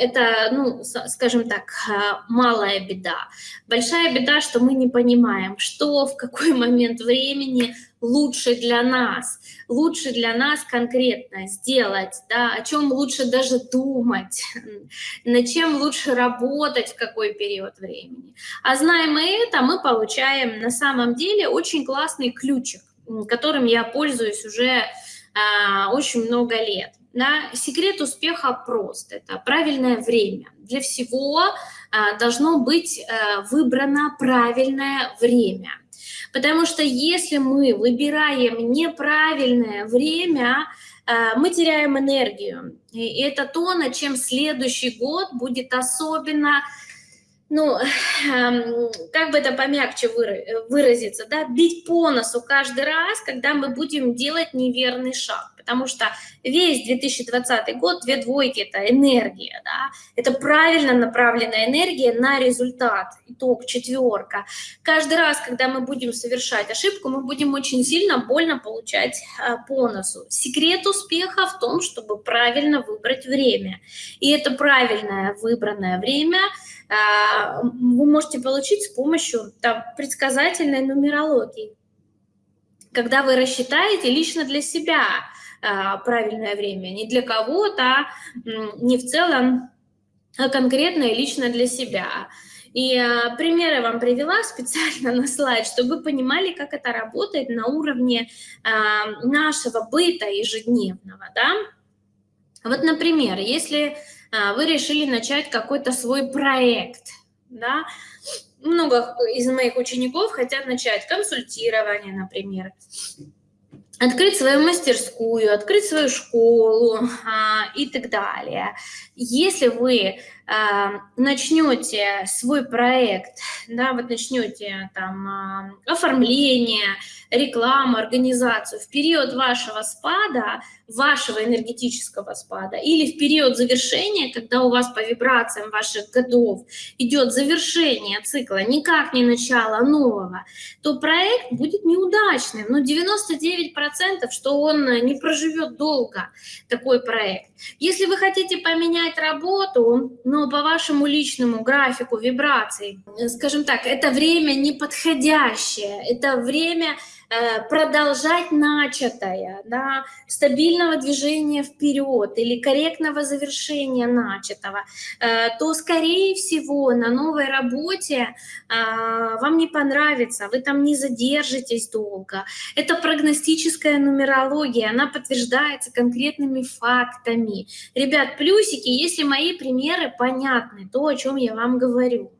это, ну, скажем так, э, малая беда. Большая беда, что мы не понимаем, что в какой момент времени лучше для нас, лучше для нас конкретно сделать, да, о чем лучше даже думать, над чем лучше работать в какой период времени. А знаем мы это, мы получаем на самом деле очень классный ключик, которым я пользуюсь уже очень много лет. Да? Секрет успеха прост. Это правильное время. Для всего а, должно быть а, выбрано правильное время. Потому что если мы выбираем неправильное время, мы теряем энергию. И это то, над чем следующий год будет особенно ну, эм, как бы это помягче выразиться, да, бить по носу каждый раз, когда мы будем делать неверный шаг, потому что весь 2020 год, две двойки – это энергия, да, это правильно направленная энергия на результат, итог, четверка. Каждый раз, когда мы будем совершать ошибку, мы будем очень сильно больно получать э, по носу. Секрет успеха в том, чтобы правильно выбрать время, и это правильное выбранное время – вы можете получить с помощью там, предсказательной нумерологии. Когда вы рассчитаете лично для себя а, правильное время, не для кого-то, не в целом, а конкретно и лично для себя. И а, примеры вам привела специально на слайд, чтобы вы понимали, как это работает на уровне а, нашего быта ежедневного. Да? Вот, например, если а, вы решили начать какой-то свой проект, да, много из моих учеников хотят начать консультирование, например, открыть свою мастерскую, открыть свою школу а, и так далее. Если вы а, начнете свой проект, да, вот начнете там оформление, рекламу, организацию в период вашего спада, вашего энергетического спада, или в период завершения, когда у вас по вибрациям ваших годов идет завершение цикла, никак не начало нового, то проект будет неудачным. Но 99% что он не проживет долго, такой проект. Если вы хотите поменять работу, но по вашему личному графику вибраций, скажем так, это время неподходящее, это время Э, продолжать начатое, да, стабильного движения вперед или корректного завершения начатого, э, то, скорее всего, на новой работе э, вам не понравится, вы там не задержитесь долго. Это прогностическая нумерология, она подтверждается конкретными фактами. Ребят, плюсики, если мои примеры понятны, то, о чем я вам говорю.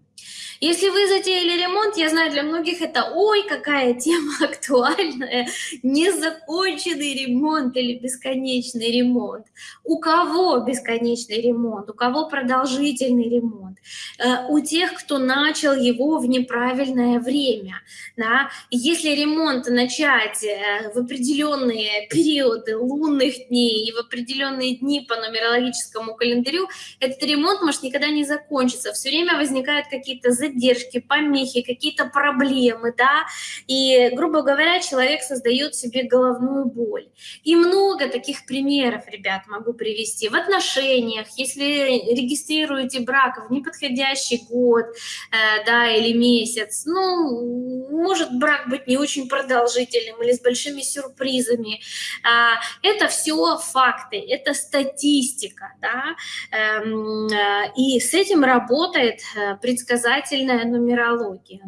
Если вы затеяли ремонт, я знаю, для многих это ой, какая тема актуальная, незаконченный ремонт или бесконечный ремонт. У кого бесконечный ремонт, у кого продолжительный ремонт? Э, у тех, кто начал его в неправильное время. Да? Если ремонт начать э, в определенные периоды лунных дней и в определенные дни по нумерологическому календарю, этот ремонт может никогда не закончиться. Все время возникают какие-то задержки, задержки, помехи, какие-то проблемы, да, и, грубо говоря, человек создает себе головную боль. И много таких примеров, ребят, могу привести. В отношениях, если регистрируете брак в неподходящий год, э, да, или месяц, ну, может брак быть не очень продолжительным или с большими сюрпризами. А, это все факты, это статистика, да, эм, э, и с этим работает э, предсказатель правильная нумерология.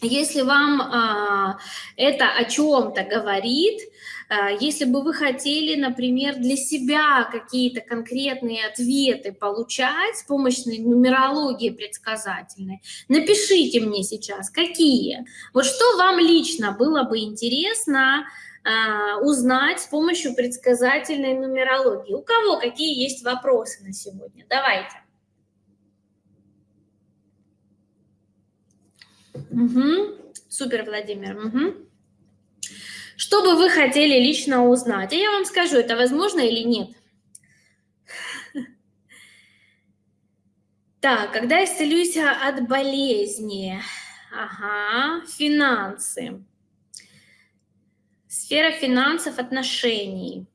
Если вам а, это о чем-то говорит, а, если бы вы хотели, например, для себя какие-то конкретные ответы получать с помощью нумерологии предсказательной, напишите мне сейчас, какие. Вот что вам лично было бы интересно а, узнать с помощью предсказательной нумерологии. У кого какие есть вопросы на сегодня? Давайте. Угу. Супер, Владимир. Угу. Что бы вы хотели лично узнать? А я вам скажу, это возможно или нет. Так, когда исцелюсь от болезни? Ага, финансы. Сфера финансов, отношений.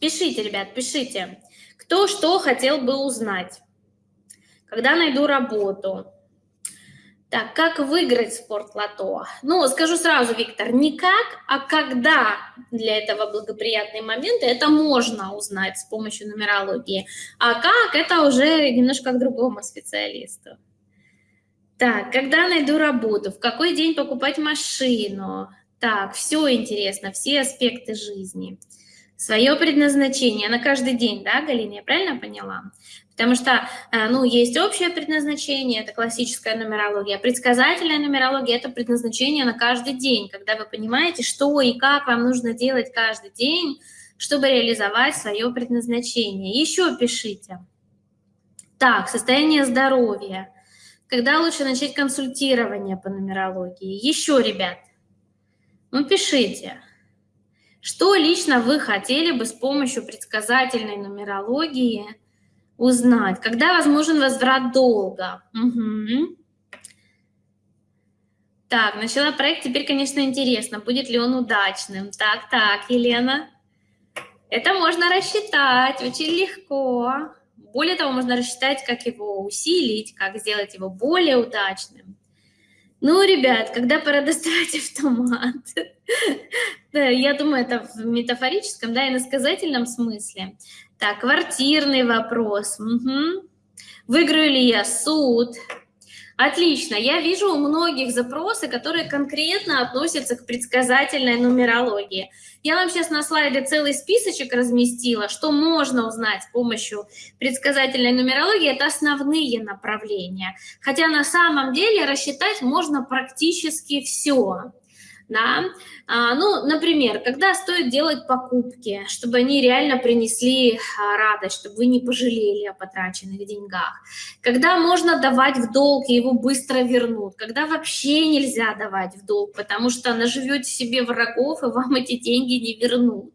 Пишите, ребят, пишите. Кто что хотел бы узнать? Когда найду работу? Так, как выиграть спортлото? Ну, скажу сразу, Виктор, не как, а когда для этого благоприятные моменты, это можно узнать с помощью нумерологии. А как, это уже немножко к другому специалисту. Так, когда найду работу, в какой день покупать машину? Так, все интересно, все аспекты жизни. Свое предназначение на каждый день, да, Галина, я правильно поняла? Потому что, э, ну, есть общее предназначение, это классическая нумерология, предсказательная нумерология – это предназначение на каждый день, когда вы понимаете, что и как вам нужно делать каждый день, чтобы реализовать свое предназначение. Еще пишите. Так, состояние здоровья. Когда лучше начать консультирование по нумерологии? Еще, ребят, ну пишите. Что лично вы хотели бы с помощью предсказательной нумерологии – узнать, когда возможен возврат долга. Угу. Так, начала проект, теперь, конечно, интересно, будет ли он удачным. Так, так, Елена. Это можно рассчитать очень легко. Более того, можно рассчитать, как его усилить, как сделать его более удачным. Ну, ребят, когда пора доставать автомат? Я думаю, это в метафорическом, да, и на сказательном смысле. Так, квартирный вопрос. Угу. Выиграю ли я суд? Отлично. Я вижу у многих запросы, которые конкретно относятся к предсказательной нумерологии. Я вам сейчас на слайде целый списочек разместила, что можно узнать с помощью предсказательной нумерологии. Это основные направления. Хотя на самом деле рассчитать можно практически все да, а, ну, например, когда стоит делать покупки, чтобы они реально принесли а, радость, чтобы вы не пожалели о потраченных деньгах, когда можно давать в долг и его быстро вернут, когда вообще нельзя давать в долг, потому что наживете себе врагов и вам эти деньги не вернут,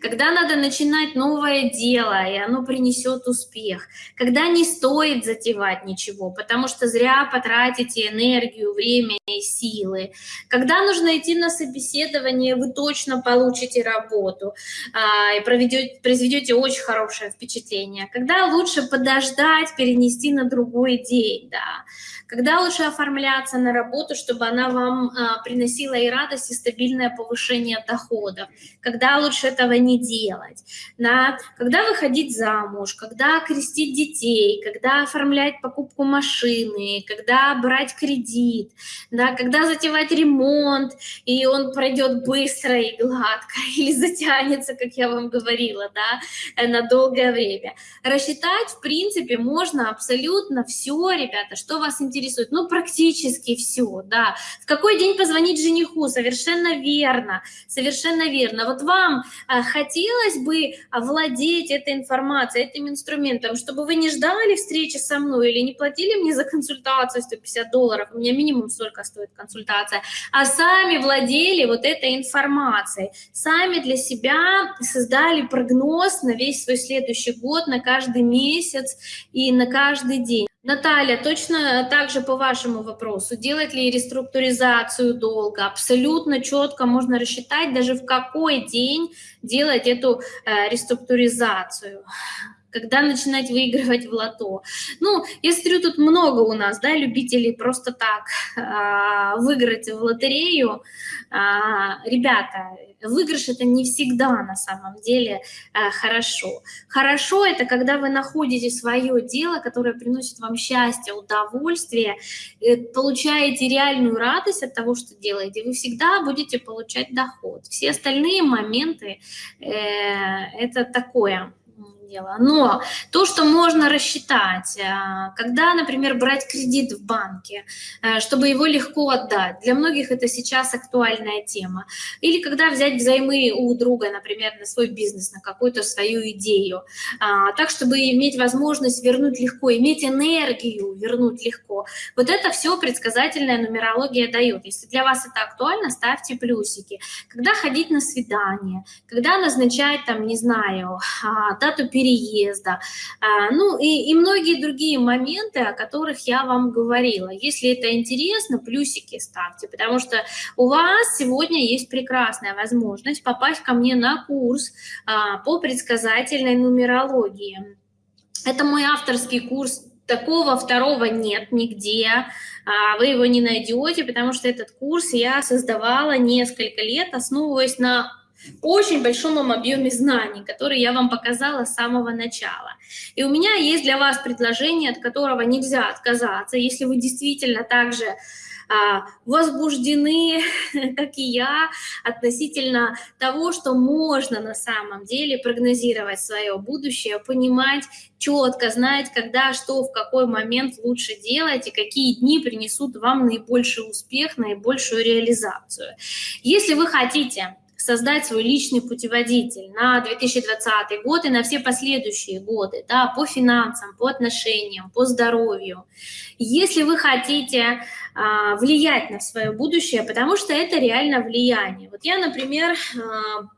когда надо начинать новое дело, и оно принесет успех, когда не стоит затевать ничего, потому что зря потратите энергию, время и силы, когда нужно идти на собеседование, вы точно получите работу а, и проведете, произведете очень хорошее впечатление. Когда лучше подождать, перенести на другой день, да. Когда лучше оформляться на работу, чтобы она вам а, приносила и радость, и стабильное повышение доходов. Когда лучше этого не делать. Да. Когда выходить замуж, когда крестить детей, когда оформлять покупку машины, когда брать кредит, да, когда затевать ремонт, и он пройдет быстро и гладко, или затянется, как я вам говорила, да, э, на долгое время. Рассчитать, в принципе, можно абсолютно все, ребята, что вас интересует, ну, практически все, да. В какой день позвонить жениху? Совершенно верно, совершенно верно. Вот вам хотелось бы владеть этой информацией, этим инструментом, чтобы вы не ждали встречи со мной или не платили мне за консультацию 150 долларов, у меня минимум столько стоит консультация, а сами владели вот этой информацией, сами для себя создали прогноз на весь свой следующий год, на каждый месяц и на каждый день. Наталья, точно так же по вашему вопросу, делать ли реструктуризацию долга? Абсолютно четко можно рассчитать, даже в какой день делать эту э, реструктуризацию когда начинать выигрывать в лото. Ну, я смотрю, тут много у нас, да, любителей просто так а, выиграть в лотерею. А, ребята, выигрыш это не всегда на самом деле а, хорошо. Хорошо это когда вы находите свое дело, которое приносит вам счастье, удовольствие, получаете реальную радость от того, что делаете, вы всегда будете получать доход. Все остальные моменты э, это такое дело. Но то, что можно рассчитать, э, когда, например, брать кредит в банке, э, чтобы его легко отдать, для многих это сейчас актуальная тема. Или когда взять взаймы у друга, например, на свой бизнес, на какую-то свою идею, а, так, чтобы иметь возможность вернуть легко, иметь энергию вернуть легко. Вот это все предсказательная нумерология дает. Если для вас это актуально, ставьте плюсики. Когда ходить на свидание, когда назначать, там, не знаю, а, дату переезда, а, ну и, и многие другие моменты, о которых я вам говорила. Если это интересно, плюсики ставьте, потому что у вас сегодня есть прекрасная возможность попасть ко мне на курс а, по предсказательной нумерологии. Это мой авторский курс такого второго нет нигде, а, вы его не найдете, потому что этот курс я создавала несколько лет, основываясь на очень большом объеме знаний, которые я вам показала с самого начала. И у меня есть для вас предложение, от которого нельзя отказаться, если вы действительно также а, возбуждены, как и я, относительно того, что можно на самом деле прогнозировать свое будущее, понимать четко, знать, когда, что, в какой момент лучше делать и какие дни принесут вам наибольший успех, наибольшую реализацию. Если вы хотите создать свой личный путеводитель на 2020 год и на все последующие годы, да, по финансам, по отношениям, по здоровью. Если вы хотите а, влиять на свое будущее, потому что это реально влияние. Вот я, например, а,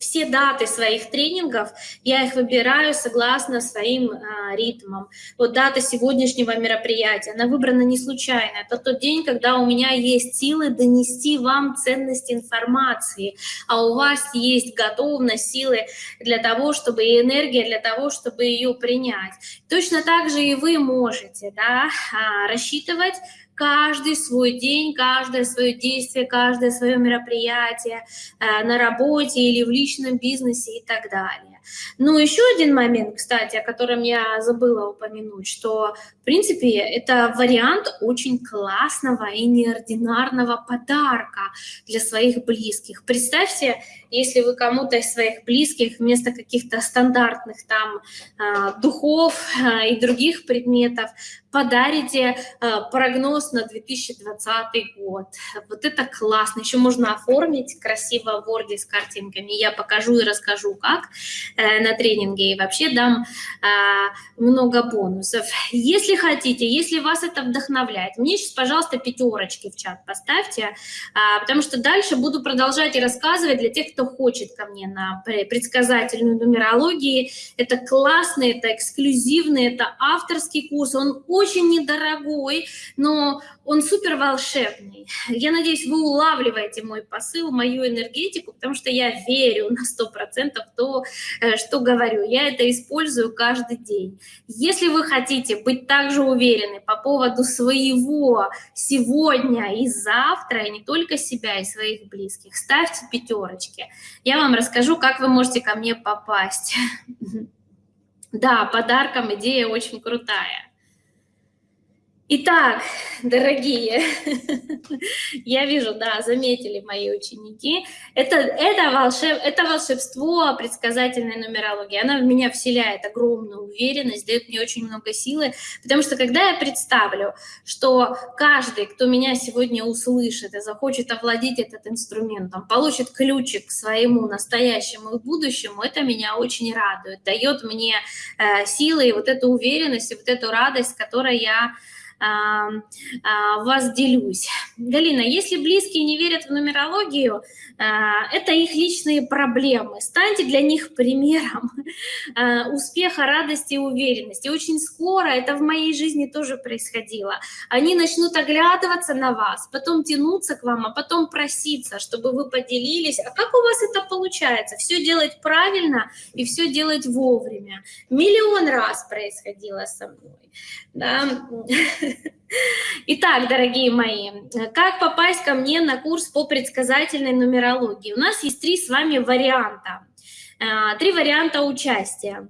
все даты своих тренингов, я их выбираю согласно своим а, ритмам. Вот дата сегодняшнего мероприятия, она выбрана не случайно. Это тот день, когда у меня есть силы донести вам ценность информации, а у вас есть готовность, силы для того, чтобы и энергия для того, чтобы ее принять. Точно так же и вы можете да, а, рассчитывать каждый свой день, каждое свое действие, каждое свое мероприятие э, на работе или в личном бизнесе и так далее. Ну, еще один момент, кстати, о котором я забыла упомянуть, что, в принципе, это вариант очень классного и неординарного подарка для своих близких. Представьте, если вы кому-то из своих близких вместо каких-то стандартных там э, духов э, и других предметов подарите э, прогноз на 2020 год. Вот это классно. Еще можно оформить красиво в Word с картинками. Я покажу и расскажу, как э, на тренинге. И вообще дам э, много бонусов. Если хотите, если вас это вдохновляет, мне сейчас, пожалуйста, пятерочки в чат поставьте, потому что дальше буду продолжать и рассказывать для тех, кто хочет ко мне на предсказательную нумерологию. Это классно, это эксклюзивный, это авторский курс. Он очень недорогой, но он супер волшебный. Я надеюсь, вы улавливаете мой посыл, мою энергетику, потому что я верю на 100% в то, э, что говорю. Я это использую каждый день. Если вы хотите быть также уверены по поводу своего сегодня и завтра, и не только себя и своих близких, ставьте пятерочки. Я вам расскажу, как вы можете ко мне попасть. Да, подарком идея очень крутая. Итак, дорогие, я вижу, да, заметили мои ученики, это, это, волшеб, это волшебство предсказательной нумерологии, она в меня вселяет огромную уверенность, дает мне очень много силы, потому что когда я представлю, что каждый, кто меня сегодня услышит и захочет овладеть этот инструментом, получит ключик к своему настоящему и будущему, это меня очень радует, дает мне э, силы и вот эту уверенность, и вот эту радость, которой я вас делюсь. Галина, если близкие не верят в нумерологию, а, это их личные проблемы. Станьте для них примером а, успеха, радости и уверенности. Очень скоро это в моей жизни тоже происходило. Они начнут оглядываться на вас, потом тянуться к вам, а потом проситься, чтобы вы поделились. А как у вас это получается? Все делать правильно и все делать вовремя. Миллион раз происходило со мной. Да. Итак, дорогие мои, как попасть ко мне на курс по предсказательной нумерологии? У нас есть три с вами варианта. Э, три варианта участия.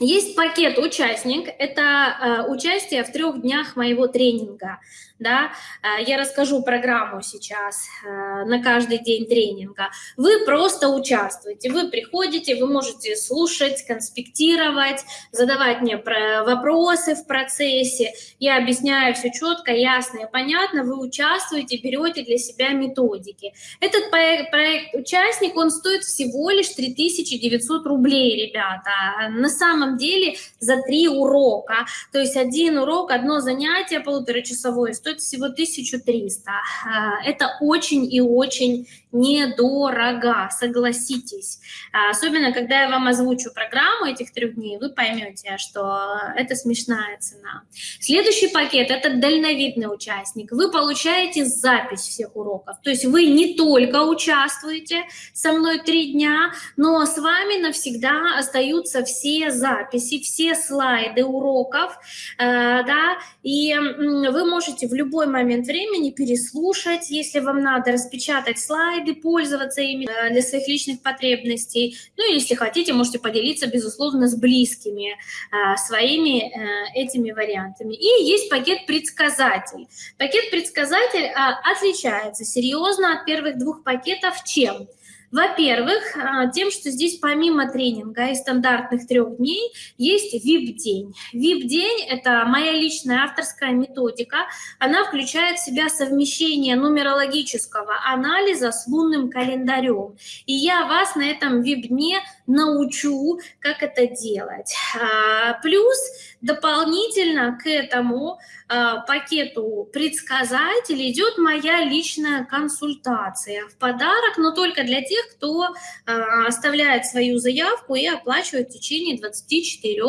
Есть пакет «Участник», это э, участие в трех днях моего тренинга да, э, я расскажу программу сейчас э, на каждый день тренинга, вы просто участвуете, вы приходите, вы можете слушать, конспектировать, задавать мне вопросы в процессе, я объясняю все четко, ясно и понятно, вы участвуете, берете для себя методики. Этот проект, проект «Участник», он стоит всего лишь 3900 рублей, ребята, на самом деле за три урока, то есть один урок, одно занятие полуторачасовое стоит стоит всего 1300. А, это очень и очень недорого, согласитесь. А, особенно, когда я вам озвучу программу этих трех дней, вы поймете, что это смешная цена. Следующий пакет – это дальновидный участник. Вы получаете запись всех уроков. То есть вы не только участвуете со мной три дня, но с вами навсегда остаются все записи, все слайды уроков, э, да, и вы можете в любой момент времени переслушать, если вам надо распечатать слайды, пользоваться ими э, для своих личных потребностей. Ну, если хотите, можете поделиться, безусловно, с близкими э, своими этими вариантами. И есть пакет предсказатель. Пакет предсказатель отличается серьезно от первых двух пакетов чем? Во-первых, а, тем, что здесь помимо тренинга и стандартных трех дней есть VIP-день. VIP-день – это моя личная авторская методика. Она включает в себя совмещение нумерологического анализа с лунным календарем. И я вас на этом VIP-дне научу, как это делать. А, плюс дополнительно к этому а, пакету предсказателей идет моя личная консультация в подарок, но только для тех, кто а, оставляет свою заявку и оплачивает в течение 24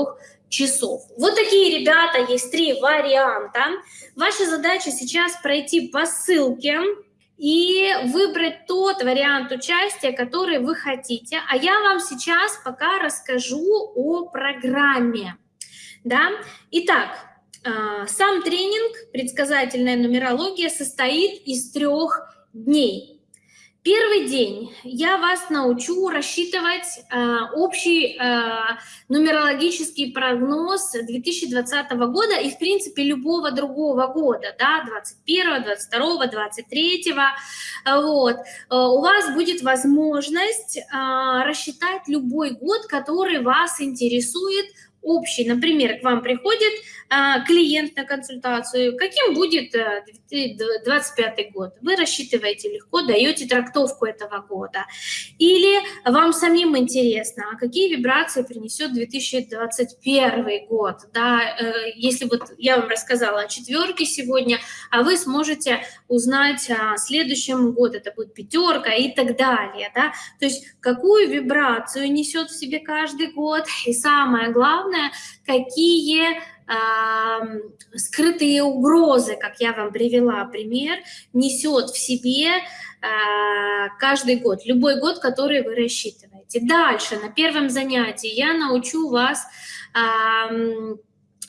часов. Вот такие, ребята, есть три варианта. Ваша задача сейчас пройти по ссылке, и выбрать тот вариант участия, который вы хотите. А я вам сейчас пока расскажу о программе. Да? Итак, а, сам тренинг «Предсказательная нумерология» состоит из трех дней. Первый день я вас научу рассчитывать э, общий э, нумерологический прогноз 2020 года и, в принципе, любого другого года, да, 21, 22, 23. Вот. Э, у вас будет возможность э, рассчитать любой год, который вас интересует общий. Например, к вам приходит клиент на консультацию, каким будет 2025 э, год. Вы рассчитываете легко, даете трактовку этого года. Или вам самим интересно, а какие вибрации принесет 2021 год. Да? Э, если вот я вам рассказала о четверке сегодня, а вы сможете узнать о следующем году, это будет пятерка и так далее. Да? То есть какую вибрацию несет в себе каждый год. И самое главное, какие скрытые угрозы, как я вам привела пример, несет в себе а, каждый год, любой год, который вы рассчитываете. Дальше, на первом занятии я научу вас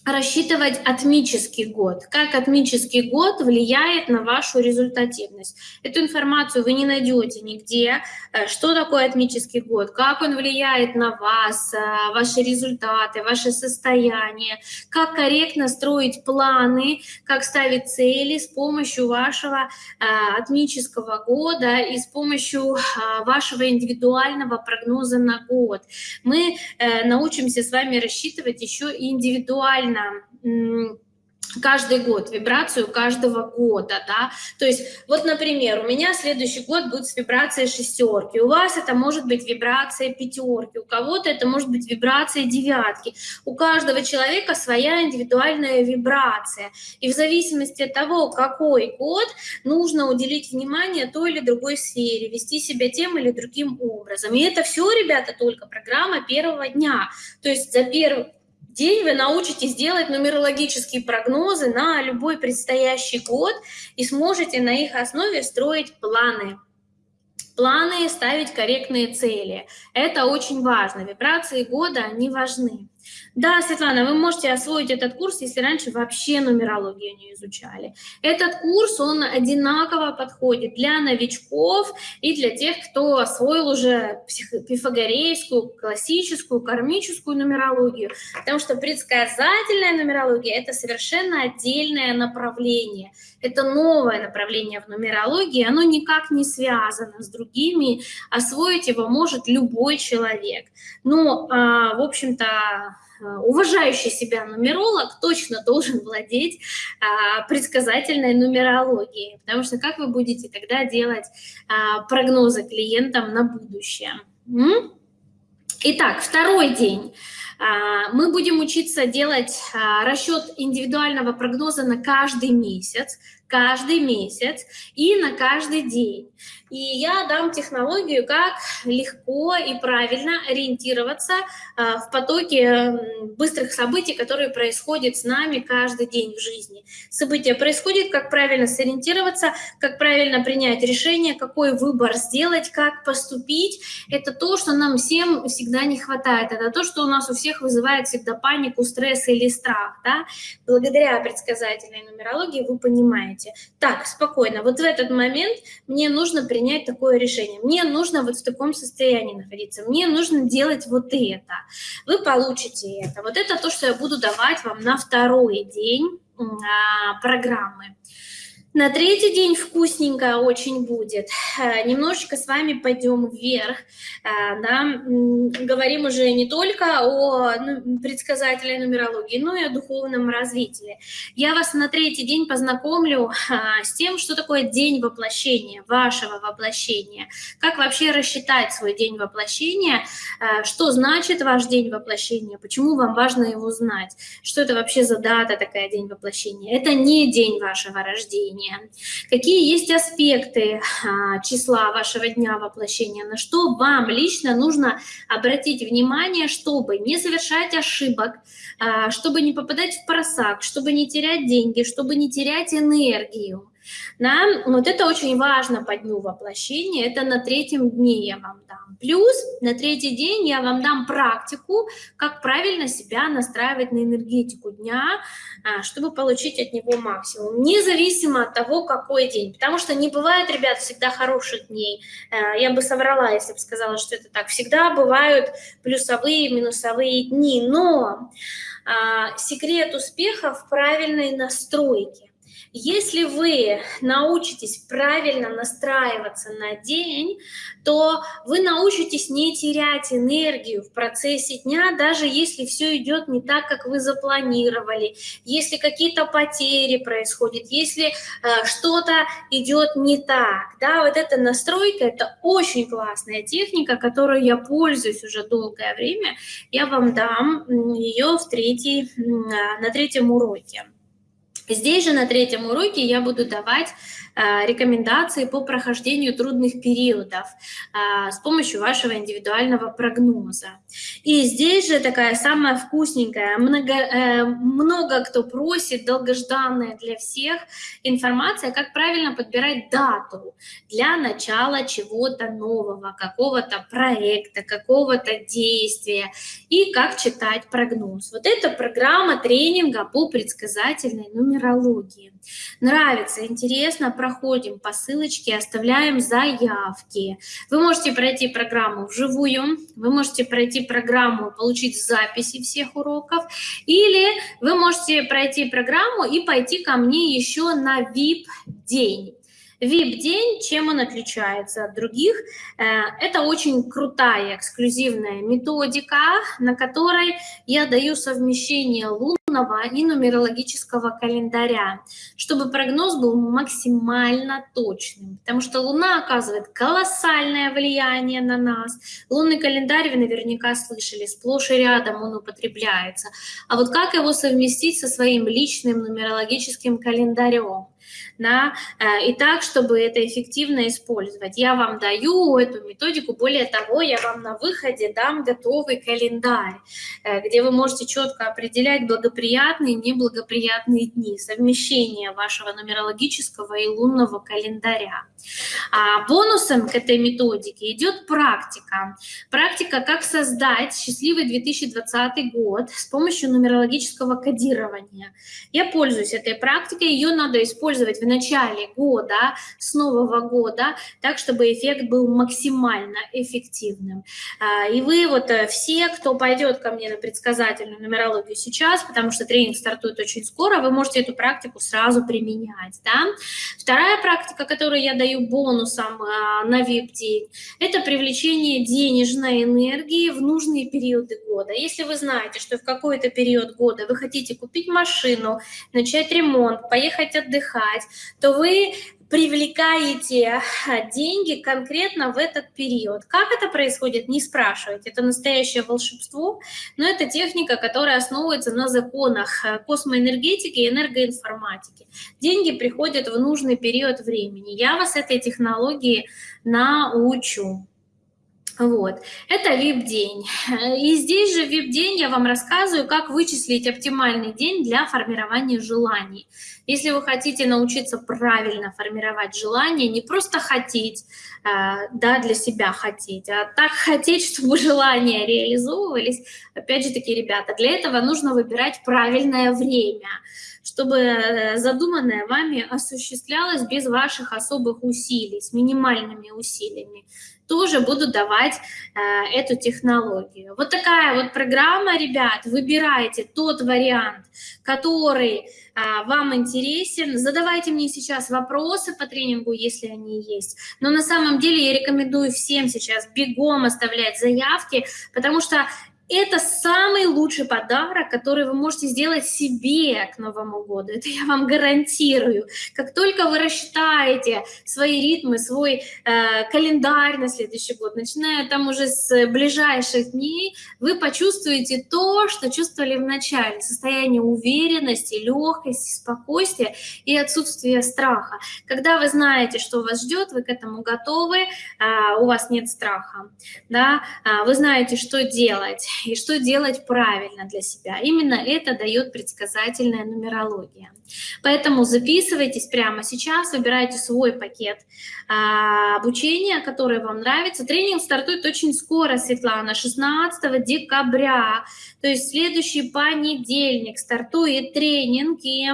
рассчитывать атмический год. Как атмический год влияет на вашу результативность. Эту информацию вы не найдете нигде. Э, что такое атмический год? Как он влияет на вас, э, ваши результаты, ваше состояние? Как корректно строить планы, как ставить цели с помощью вашего э, атмического года и с помощью вашего индивидуального прогноза на год. Мы научимся с вами рассчитывать еще и индивидуально правильно каждый год, вибрацию каждого года, да, то есть вот, например, у меня следующий год будет с вибрацией шестерки, у вас это может быть вибрация пятерки, у кого-то это может быть вибрация девятки, у каждого человека своя индивидуальная вибрация, и в зависимости от того, какой год, нужно уделить внимание той или другой сфере, вести себя тем или другим образом, и это все, ребята, только программа первого дня, то есть за первый день вы научитесь делать нумерологические прогнозы на любой предстоящий год и сможете на их основе строить планы. Планы ставить корректные цели. Это очень важно. Вибрации года, они важны. Да, Светлана, вы можете освоить этот курс, если раньше вообще нумерологию не изучали. Этот курс, он одинаково подходит для новичков и для тех, кто освоил уже пифагорейскую, классическую, кармическую нумерологию, потому что предсказательная нумерология – это совершенно отдельное направление. Это новое направление в нумерологии, оно никак не связано с другими, освоить его может любой человек. Но, а, в общем-то, уважающий себя нумеролог точно должен владеть а, предсказательной нумерологией, потому что как вы будете тогда делать а, прогнозы клиентам на будущее? М? Итак, второй день. А, мы будем учиться делать а, расчет индивидуального прогноза на каждый месяц, каждый месяц и на каждый день. И я дам технологию, как легко и правильно ориентироваться а, в потоке быстрых событий, которые происходят с нами каждый день в жизни. События происходят, как правильно сориентироваться, как правильно принять решение, какой выбор сделать, как поступить. Это то, что нам всем всегда не хватает. Это то, что у нас у всех вызывает всегда панику, стресс или страх. Да? Благодаря предсказательной нумерологии вы понимаете. Так, спокойно, вот в этот момент мне нужно принять принять такое решение. Мне нужно вот в таком состоянии находиться, мне нужно делать вот это. Вы получите это. Вот это то, что я буду давать вам на второй день а, программы. На третий день вкусненько очень будет. Э, немножечко с вами пойдем вверх. Э, да? Говорим уже не только о ну, предсказателе нумерологии, но и о духовном развитии. Я вас на третий день познакомлю э, с тем, что такое день воплощения, вашего воплощения. Как вообще рассчитать свой день воплощения, что значит ваш день воплощения, почему вам важно его знать, что это вообще за дата такая день воплощения. Это не день вашего рождения воплощения, какие есть аспекты а, числа вашего дня воплощения, на что вам лично нужно обратить внимание, чтобы не совершать ошибок, а, чтобы не попадать в просак, чтобы не терять деньги, чтобы не терять энергию. Да? Вот это очень важно по дню воплощения, это на третьем дне я вам дам. Плюс на третий день я вам дам практику, как правильно себя настраивать на энергетику дня, а, чтобы получить от него максимум, независимо от того, какой день. Потому что не бывает, ребят, всегда хороших дней. А, я бы соврала, если бы сказала, что это так. Всегда бывают плюсовые, минусовые дни, но а, секрет успеха в правильной настройке. Если вы научитесь правильно настраиваться на день, то вы научитесь не терять энергию в процессе дня, даже если все идет не так, как вы запланировали, если какие-то потери происходят, если э, что-то идет не так. Да, вот эта настройка – это очень классная техника, которой я пользуюсь уже долгое время. Я вам дам ее в третий, на третьем уроке. Здесь же на третьем уроке я буду давать рекомендации по прохождению трудных периодов э, с помощью вашего индивидуального прогноза. И здесь же такая самая вкусненькая, много, э, много кто просит, долгожданная для всех информация, как правильно подбирать дату для начала чего-то нового, какого-то проекта, какого-то действия и как читать прогноз. Вот это программа тренинга по предсказательной нумерологии. Нравится, интересно, проходим по ссылочке, оставляем заявки. Вы можете пройти программу вживую, вы можете пройти программу, получить записи всех уроков, или вы можете пройти программу и пойти ко мне еще на VIP-день. VIP-день, чем он отличается от других? Э, это очень крутая эксклюзивная методика, на которой я даю совмещение лунного и нумерологического календаря, чтобы прогноз был максимально точным, потому что Луна оказывает колоссальное влияние на нас. Лунный календарь, вы наверняка слышали, сплошь и рядом он употребляется. А вот как его совместить со своим личным нумерологическим календарем? Да, э, и так, чтобы это эффективно использовать. Я вам даю эту методику, более того, я вам на выходе дам готовый календарь, э, где вы можете четко определять благоприятные и неблагоприятные дни, совмещение вашего нумерологического и лунного календаря. А бонусом к этой методике идет практика. Практика, как создать счастливый 2020 год с помощью нумерологического кодирования. Я пользуюсь этой практикой, ее надо использовать в начале года, с нового года, так, чтобы эффект был максимально эффективным. А, и вы вот э, все, кто пойдет ко мне на предсказательную нумерологию сейчас, потому что тренинг стартует очень скоро, вы можете эту практику сразу применять. Да? Вторая практика, которую я даю бонусом а, на VIP-день, это привлечение денежной энергии в нужные периоды года. Если вы знаете, что в какой-то период года вы хотите купить машину, начать ремонт, поехать отдыхать, то вы привлекаете деньги конкретно в этот период. Как это происходит, не спрашивайте. Это настоящее волшебство, но это техника, которая основывается на законах космоэнергетики и энергоинформатики. Деньги приходят в нужный период времени. Я вас этой технологии научу. Вот, это VIP-день. И здесь же VIP-день я вам рассказываю, как вычислить оптимальный день для формирования желаний. Если вы хотите научиться правильно формировать желания, не просто хотеть, а, да, для себя хотеть, а так хотеть, чтобы желания реализовывались, опять же таки, ребята, для этого нужно выбирать правильное время чтобы э, задуманное вами осуществлялось без ваших особых усилий, с минимальными усилиями тоже буду давать э, эту технологию. Вот такая вот программа, ребят, выбирайте тот вариант, который э, вам интересен. Задавайте мне сейчас вопросы по тренингу, если они есть. Но на самом деле я рекомендую всем сейчас бегом оставлять заявки, потому что это самый лучший подарок, который вы можете сделать себе к Новому году. Это я вам гарантирую. Как только вы рассчитаете свои ритмы, свой э, календарь на следующий год, начиная там уже с ближайших дней, вы почувствуете то, что чувствовали в начале. Состояние уверенности, легкости, спокойствия и отсутствие страха. Когда вы знаете, что вас ждет, вы к этому готовы, э, у вас нет страха. Да? Э, вы знаете, что делать и что делать правильно для себя. Именно это дает предсказательная нумерология. Поэтому записывайтесь прямо сейчас, выбирайте свой пакет а, обучения, который вам нравится. Тренинг стартует очень скоро, Светлана, 16 декабря, то есть следующий понедельник стартует тренинг, и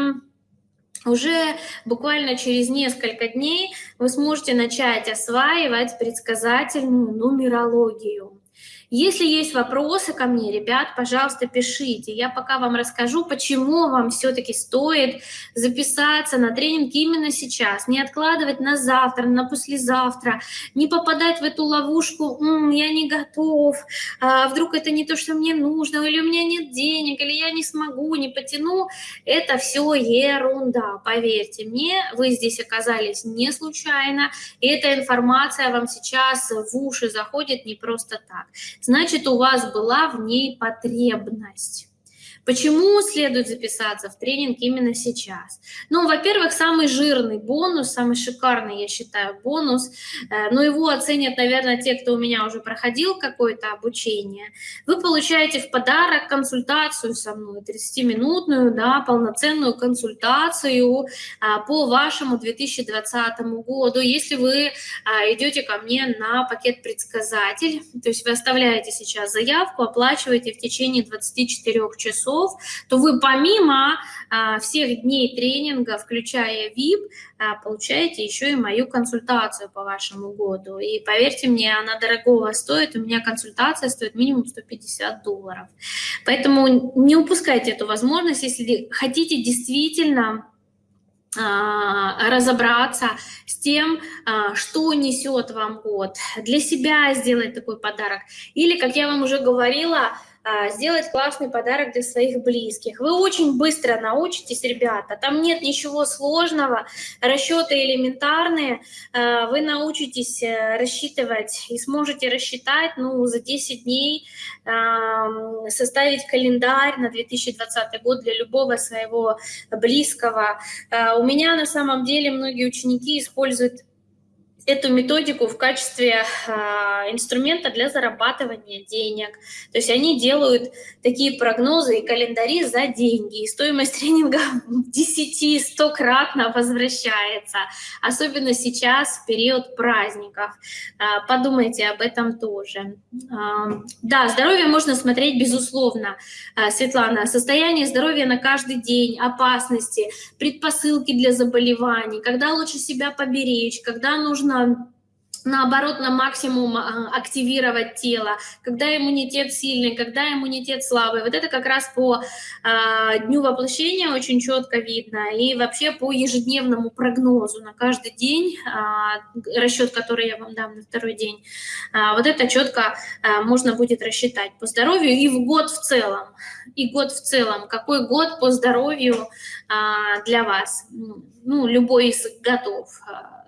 уже буквально через несколько дней вы сможете начать осваивать предсказательную нумерологию. Если есть вопросы ко мне, ребят, пожалуйста, пишите. Я пока вам расскажу, почему вам все-таки стоит записаться на тренинг именно сейчас. Не откладывать на завтра, на послезавтра, не попадать в эту ловушку «М, «я не готов», а вдруг это не то, что мне нужно, или у меня нет денег, или я не смогу, не потяну. Это все ерунда, поверьте мне, вы здесь оказались не случайно, и эта информация вам сейчас в уши заходит не просто так значит, у вас была в ней потребность. Почему следует записаться в тренинг именно сейчас? Ну, во-первых, самый жирный бонус, самый шикарный, я считаю, бонус, э, но его оценят, наверное, те, кто у меня уже проходил какое-то обучение. Вы получаете в подарок консультацию со мной, 30-минутную, да, полноценную консультацию а, по вашему 2020 году. Если вы а, идете ко мне на пакет предсказатель, то есть вы оставляете сейчас заявку, оплачиваете в течение 24 часов, часов, то вы помимо а, всех дней тренинга, включая VIP, а, получаете еще и мою консультацию по вашему году. И поверьте мне, она дорогого стоит, у меня консультация стоит минимум 150 долларов. Поэтому не упускайте эту возможность, если хотите действительно а, разобраться с тем, что несет вам год, для себя сделать такой подарок. Или, как я вам уже говорила, сделать классный подарок для своих близких. Вы очень быстро научитесь, ребята, там нет ничего сложного, расчеты элементарные, а, вы научитесь э, рассчитывать и сможете рассчитать ну, за 10 дней, составить календарь на 2020 год для любого своего близкого. А, у меня на самом деле многие ученики используют эту методику в качестве э, инструмента для зарабатывания денег. То есть они делают такие прогнозы и календари за деньги. И стоимость тренинга 10-100-кратно возвращается. Особенно сейчас, в период праздников. Э, подумайте об этом тоже. Э, да, здоровье можно смотреть безусловно, э, Светлана. Состояние здоровья на каждый день, опасности, предпосылки для заболеваний, когда лучше себя поберечь, когда нужно наоборот, на максимум а, активировать тело, когда иммунитет сильный, когда иммунитет слабый. Вот это как раз по э, дню воплощения очень четко видно. И вообще по ежедневному прогнозу на каждый день, э, расчет, который я вам дам на второй день, э, вот это четко э, можно будет рассчитать по здоровью и в год в целом. И год в целом. Какой год по здоровью э, для вас? Ну, любой из годов.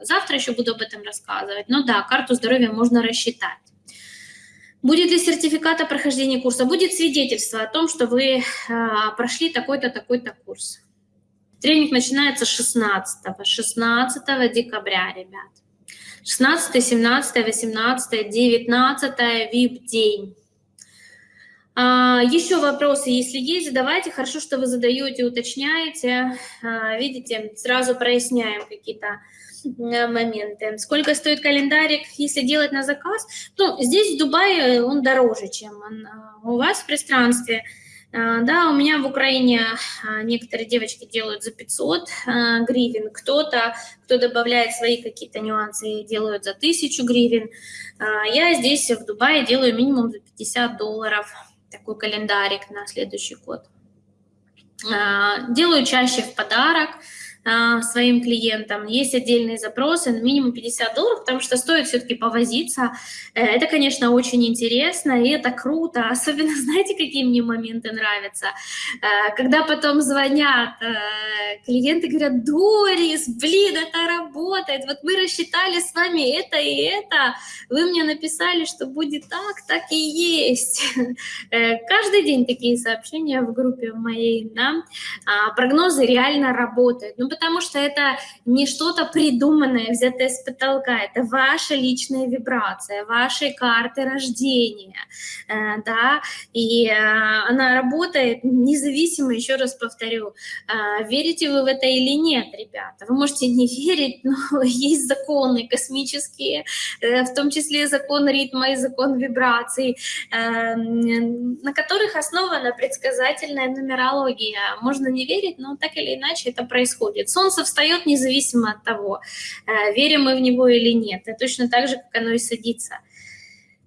Завтра еще буду об этом рассказывать. Но да, карту здоровья можно рассчитать. Будет ли сертификат о прохождении курса? Будет свидетельство о том, что вы а, прошли такой-то, такой-то курс. Тренинг начинается с 16, 16 декабря, ребят. 16, 17, 18, 19 VIP-день. Еще вопросы, если есть, задавайте. Хорошо, что вы задаете, уточняете. А, видите, сразу проясняем какие-то моменты. Сколько стоит календарик, если делать на заказ? Ну, здесь в Дубае он дороже, чем он э, у вас в пространстве. Э, да, у меня в Украине некоторые девочки делают за 500 гривен, кто-то, кто добавляет свои какие-то нюансы, делают за 1000 гривен. Я здесь в Дубае делаю минимум за 50 долларов такой календарик на следующий год. Делаю чаще в подарок, а, своим клиентам. Есть отдельные запросы на минимум 50 долларов, потому что стоит все-таки повозиться. Э, это, конечно, очень интересно, и это круто. Особенно, знаете, какие мне моменты нравятся? Э, когда потом звонят э, клиенты, говорят, Дорис, блин, это работает, вот мы рассчитали с вами это и это, вы мне написали, что будет так, так и есть. Каждый день такие сообщения в группе моей, да, а, прогнозы реально работают. Ну, потому что это не что-то придуманное, взятое с потолка, это ваша личная вибрация, вашей карты рождения, э, да, и э, она работает независимо, еще раз повторю, э, верите вы в это или нет, ребята, вы можете не верить, но есть законы космические, в том числе закон ритма и закон вибраций, на которых основана предсказательная нумерология. Можно не верить, но так или иначе это происходит происходит. Солнце встает независимо от того, э, верим мы в него или нет. И точно так же, как оно и садится.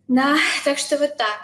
Да, так что вот так.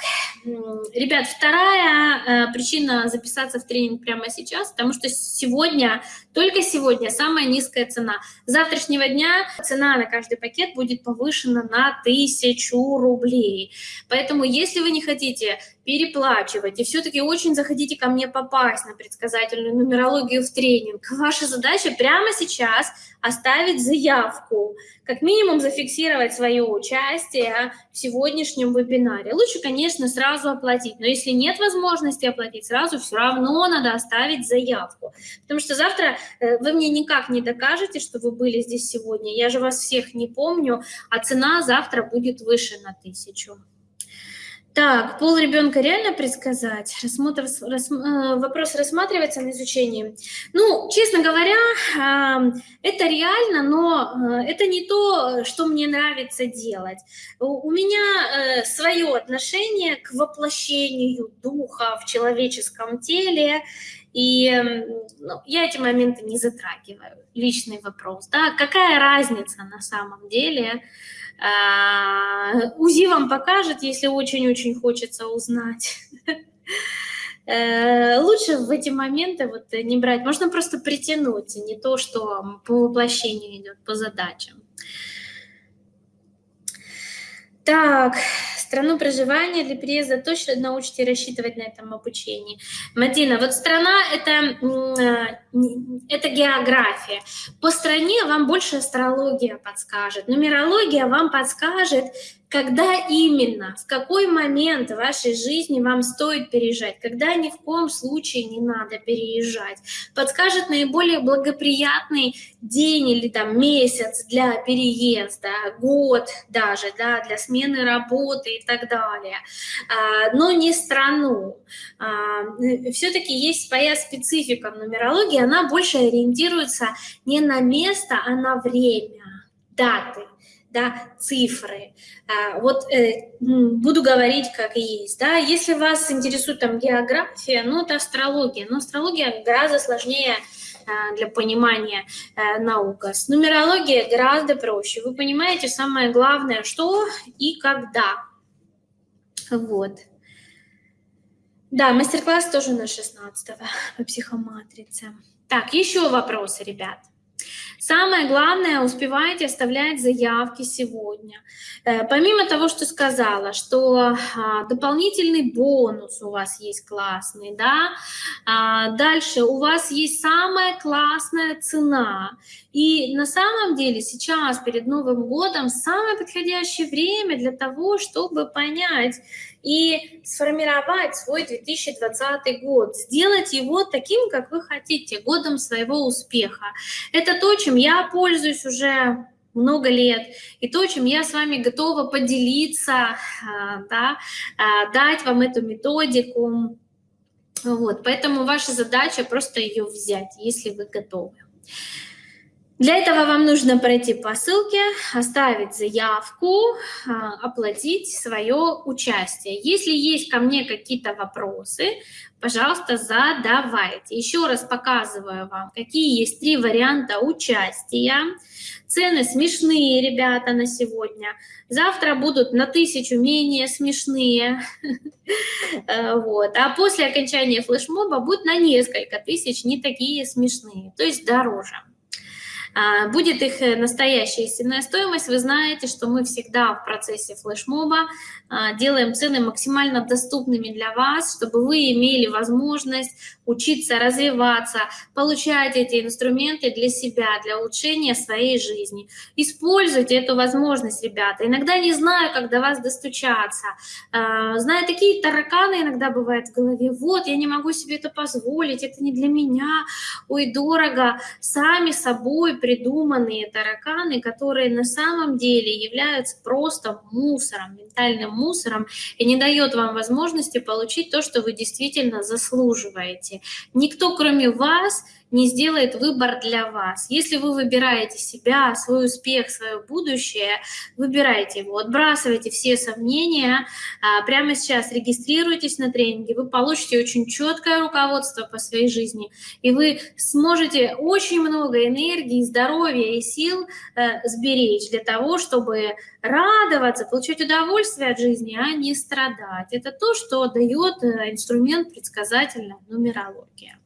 Ребят, вторая э, причина записаться в тренинг прямо сейчас, потому что сегодня, только сегодня, самая низкая цена. С завтрашнего дня цена на каждый пакет будет повышена на тысячу рублей. Поэтому, если вы не хотите переплачивать и все-таки очень захотите ко мне попасть на предсказательную нумерологию в тренинг, ваша задача прямо сейчас оставить заявку, как минимум зафиксировать свое участие в сегодняшнем вебинаре. Лучше, конечно, сразу оплатить, но если нет возможности оплатить сразу, все равно надо оставить заявку, потому что завтра э, вы мне никак не докажете, что вы были здесь сегодня, я же вас всех не помню, а цена завтра будет выше на тысячу. Так, пол ребенка реально предсказать? Рассмотр, рас, э, вопрос рассматривается на изучении. Ну, честно говоря, это реально, но э, это не то, что мне нравится делать. У, у меня э, свое отношение к воплощению духа в человеческом теле, и ну, я эти моменты не затрагиваю. Личный вопрос. Да? Какая разница на самом деле? А, УЗИ вам покажет, если очень-очень хочется узнать. Э, лучше в эти моменты вот не брать. Можно просто притянуть, не то, что по воплощению идет, по задачам. Так, страну проживания для переезда точно научите рассчитывать на этом обучении. Мадина, вот страна это, э, это география. По стране вам больше астрология подскажет, нумерология вам подскажет, когда именно, в какой момент вашей жизни вам стоит переезжать, когда ни в коем случае не надо переезжать. Подскажет наиболее благоприятный день или там месяц для переезда, год даже, да, для смены работы и так далее, а, но не страну. А, Все-таки есть своя специфика в нумерологии, она больше ориентируется не на место, а на время, даты да, цифры. А, вот э, буду говорить как есть, да, если вас интересует там география, ну, это астрология, но астрология гораздо сложнее а, для понимания э, наука. С нумерологией гораздо проще. Вы понимаете самое главное, что и когда. Вот. Да, мастер-класс тоже на 16 по психоматрице. Так, еще вопросы, ребят. Самое главное, успевайте оставлять заявки сегодня. Э, помимо того, что сказала, что а, дополнительный бонус у вас есть классный, да, а, дальше у вас есть самая классная цена. И на самом деле сейчас, перед Новым годом, самое подходящее время для того, чтобы понять, и сформировать свой 2020 год, сделать его таким, как вы хотите, годом своего успеха. Это то, чем я пользуюсь уже много лет, и то, чем я с вами готова поделиться, а, да, а, дать вам эту методику. Вот, поэтому ваша задача просто ее взять, если вы готовы. Для этого вам нужно пройти по ссылке, оставить заявку, а, оплатить свое участие. Если есть ко мне какие-то вопросы, пожалуйста, задавайте. Еще раз показываю вам, какие есть три варианта участия. Цены смешные, ребята, на сегодня. Завтра будут на тысячу менее смешные. Э, вот. А после окончания флешмоба будут на несколько тысяч не такие смешные, то есть дороже. А, будет их э, настоящая истинная стоимость. Вы знаете, что мы всегда в процессе флешмоба а, делаем цены максимально доступными для вас, чтобы вы имели возможность учиться, развиваться, получать эти инструменты для себя, для улучшения своей жизни. Используйте эту возможность, ребята. Иногда не знаю, как до вас достучаться. А, знаю, такие тараканы иногда бывают в голове. Вот, я не могу себе это позволить, это не для меня, ой, дорого. Сами собой придуманные тараканы, которые на самом деле являются просто мусором, ментальным мусором, и не дает вам возможности получить то, что вы действительно заслуживаете. Никто, кроме вас, не сделает выбор для вас. Если вы выбираете себя, свой успех, свое будущее, выбирайте его, отбрасывайте все сомнения, а, прямо сейчас регистрируйтесь на тренинге, вы получите очень четкое руководство по своей жизни, и вы сможете очень много энергии, здоровья и сил э, сберечь для того, чтобы радоваться, получать удовольствие от жизни, а не страдать. Это то, что дает э, инструмент предсказательная нумерология.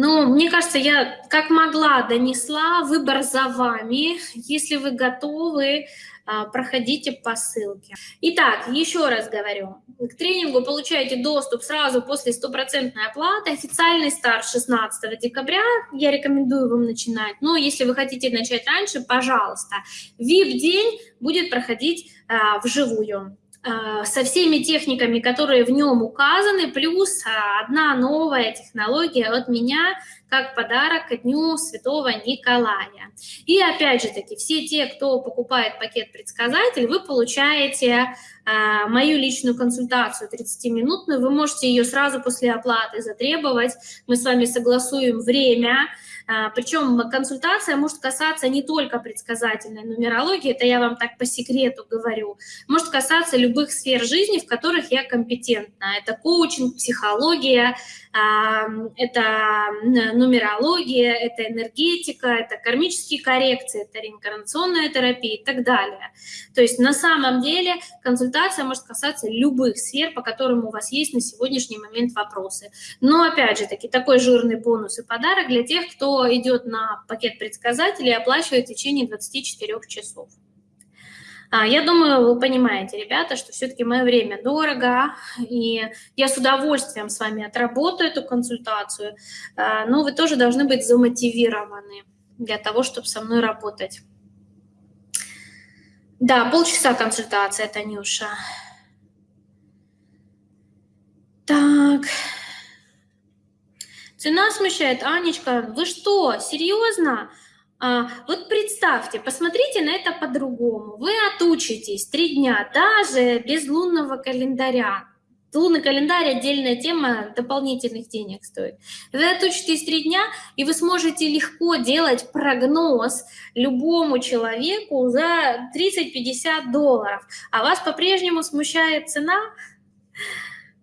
Но мне кажется, я как могла донесла, выбор за вами. Если вы готовы, а, проходите по ссылке. Итак, еще раз говорю, к тренингу получаете доступ сразу после стопроцентной оплаты. Официальный старт 16 декабря, я рекомендую вам начинать. Но если вы хотите начать раньше, пожалуйста. VIP-день будет проходить а, вживую. А, со всеми техниками, которые в нем указаны, плюс а, одна новая технология от меня, как подарок ко Дню Святого Николая. И опять же таки, все те, кто покупает пакет «Предсказатель», вы получаете а, мою личную консультацию 30-минутную, вы можете ее сразу после оплаты затребовать, мы с вами согласуем время, а, Причем консультация может касаться не только предсказательной нумерологии, это я вам так по секрету говорю, может касаться любых сфер жизни, в которых я компетентна. Это коучинг, психология, это нумерология, это энергетика, это кармические коррекции, это реинкарнационная терапия и так далее. То есть на самом деле консультация может касаться любых сфер, по которым у вас есть на сегодняшний момент вопросы. Но опять же таки такой жирный бонус и подарок для тех, кто идет на пакет предсказателей и оплачивает в течение 24 часов. А, я думаю, вы понимаете, ребята, что все-таки мое время дорого, и я с удовольствием с вами отработаю эту консультацию, а, но вы тоже должны быть замотивированы для того, чтобы со мной работать. Да, полчаса консультация, Танюша. Так. Цена смущает. Анечка, вы что, серьезно? А, вот представьте, посмотрите на это по-другому. Вы отучитесь три дня, даже без лунного календаря. Лунный календарь – отдельная тема, дополнительных денег стоит. Вы отучитесь три дня, и вы сможете легко делать прогноз любому человеку за 30-50 долларов. А вас по-прежнему смущает цена?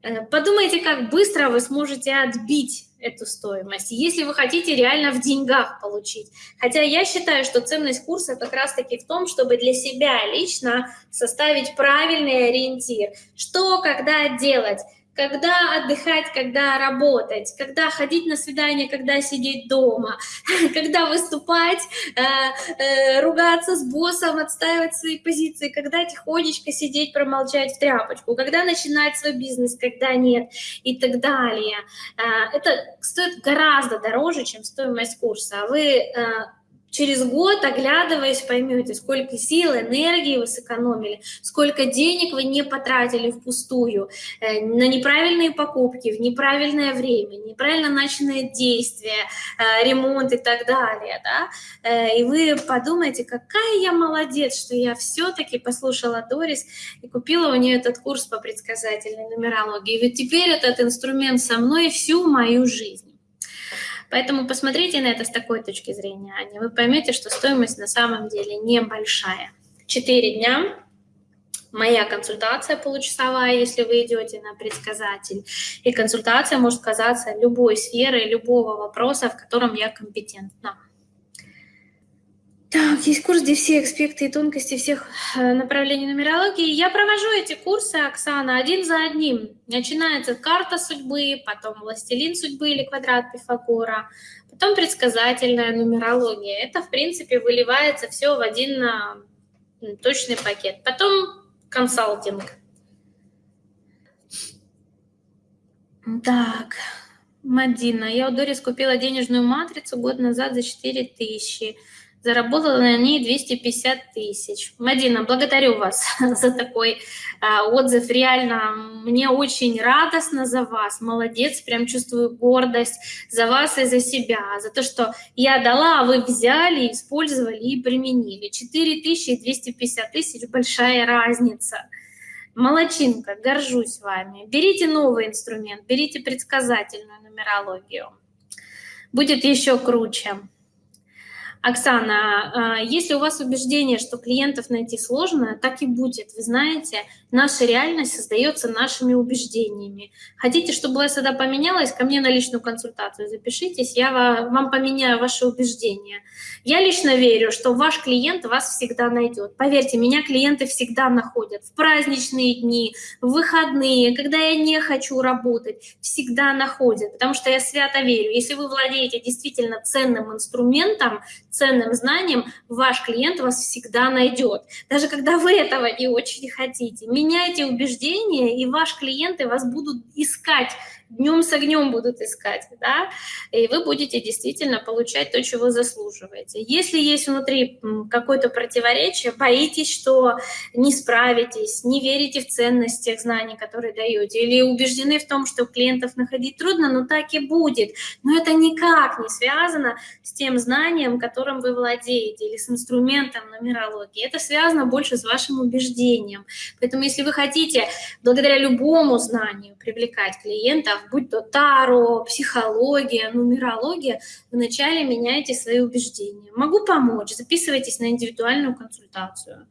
Э, подумайте, как быстро вы сможете отбить эту стоимость, если вы хотите реально в деньгах получить. Хотя я считаю, что ценность курса как раз-таки в том, чтобы для себя лично составить правильный ориентир. Что, когда делать? Когда отдыхать, когда работать, когда ходить на свидание, когда сидеть дома, когда выступать, э, э, ругаться с боссом, отстаивать свои позиции, когда тихонечко сидеть, промолчать в тряпочку, когда начинать свой бизнес, когда нет и так далее. Э, это стоит гораздо дороже, чем стоимость курса. Вы через год, оглядываясь, поймете, сколько сил, энергии вы сэкономили, сколько денег вы не потратили впустую э, на неправильные покупки, в неправильное время, неправильно начанные действия, э, ремонт и так далее. Да? Э, и вы подумаете, какая я молодец, что я все-таки послушала Дорис и купила у нее этот курс по предсказательной нумерологии. Ведь теперь этот инструмент со мной всю мою жизнь. Поэтому посмотрите на это с такой точки зрения, Аня. Вы поймете, что стоимость на самом деле небольшая. Четыре дня моя консультация получасовая, если вы идете на предсказатель. И консультация может казаться любой сферы, любого вопроса, в котором я компетентна. Так, есть курс, где все аспекты и тонкости всех э, направлений нумерологии. Я провожу эти курсы, Оксана, один за одним. Начинается карта судьбы, потом властелин судьбы или квадрат Пифагора, потом предсказательная нумерология. Это, в принципе, выливается все в один э, точный пакет. Потом консалтинг. Так, Мадина, я у Дорис купила денежную матрицу год назад за 4000 тысячи заработала на ней 250 тысяч. Мадина, благодарю вас за такой а, отзыв. Реально, мне очень радостно за вас. Молодец, прям чувствую гордость за вас и за себя. За то, что я дала, а вы взяли, использовали и применили. 4 тысячи и 250 тысяч – большая разница. Молодчинка, горжусь вами. Берите новый инструмент, берите предсказательную нумерологию. Будет еще круче. Оксана, а, если у вас убеждение, что клиентов найти сложно, так и будет. Вы знаете, наша реальность создается нашими убеждениями. Хотите, чтобы всегда поменялась, ко мне на личную консультацию запишитесь, я вам поменяю ваши убеждения. Я лично верю, что ваш клиент вас всегда найдет. Поверьте, меня клиенты всегда находят в праздничные дни, в выходные, когда я не хочу работать, всегда находят, потому что я свято верю. Если вы владеете действительно ценным инструментом, ценным знанием, ваш клиент вас всегда найдет. Даже когда вы этого не очень хотите. Меняйте убеждения, и ваш клиенты вас будут искать днем с огнем будут искать, да, и вы будете действительно получать то, чего заслуживаете. Если есть внутри какое-то противоречие, боитесь, что не справитесь, не верите в ценность тех знаний, которые даете, или убеждены в том, что клиентов находить трудно, но так и будет. Но это никак не связано с тем знанием, которым вы владеете, или с инструментом нумерологии. Это связано больше с вашим убеждением. Поэтому если вы хотите благодаря любому знанию привлекать клиентов, будь то таро, психология, нумерология, вначале меняйте свои убеждения. Могу помочь, записывайтесь на индивидуальную консультацию.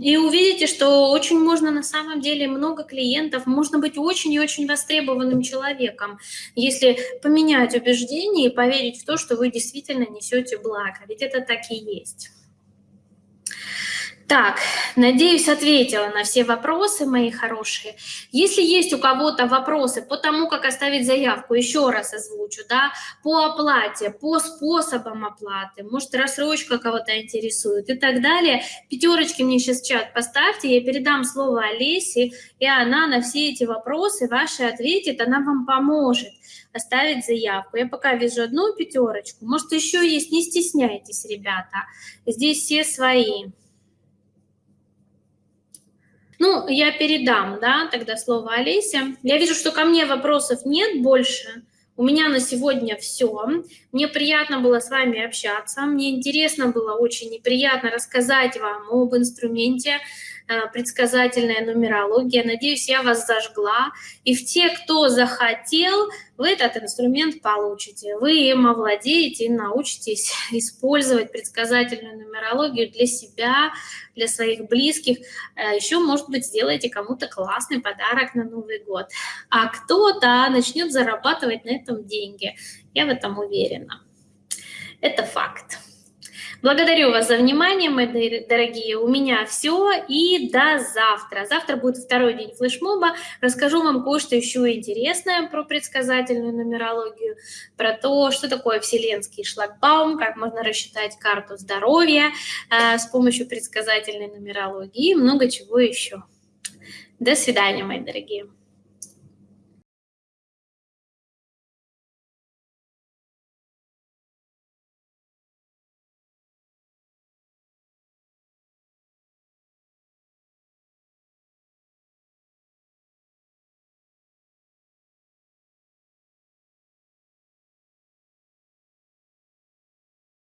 И увидите, что очень можно на самом деле много клиентов, можно быть очень и очень востребованным человеком, если поменять убеждения и поверить в то, что вы действительно несете благо. Ведь это так и есть. Так, надеюсь, ответила на все вопросы, мои хорошие. Если есть у кого-то вопросы по тому, как оставить заявку, еще раз озвучу, да, по оплате, по способам оплаты, может, рассрочка кого-то интересует и так далее, пятерочки мне сейчас в чат поставьте, я передам слово Олесе, и она на все эти вопросы ваши ответит, она вам поможет оставить заявку. Я пока вижу одну пятерочку, может, еще есть, не стесняйтесь, ребята, здесь все свои. Ну, я передам, да, тогда слово Олесе. Я вижу, что ко мне вопросов нет больше. У меня на сегодня все. Мне приятно было с вами общаться. Мне интересно было очень неприятно рассказать вам об инструменте, предсказательная нумерология. Надеюсь, я вас зажгла. И в те, кто захотел, вы этот инструмент получите. Вы им овладеете и научитесь использовать предсказательную нумерологию для себя, для своих близких. Э, Еще, может быть, сделаете кому-то классный подарок на Новый год. А кто-то начнет зарабатывать на этом деньги. Я в этом уверена. Это факт. Благодарю вас за внимание, мои дорогие. У меня все и до завтра. Завтра будет второй день флешмоба. Расскажу вам кое-что еще интересное про предсказательную нумерологию, про то, что такое вселенский шлагбаум, как можно рассчитать карту здоровья э, с помощью предсказательной нумерологии и много чего еще. До свидания, мои дорогие.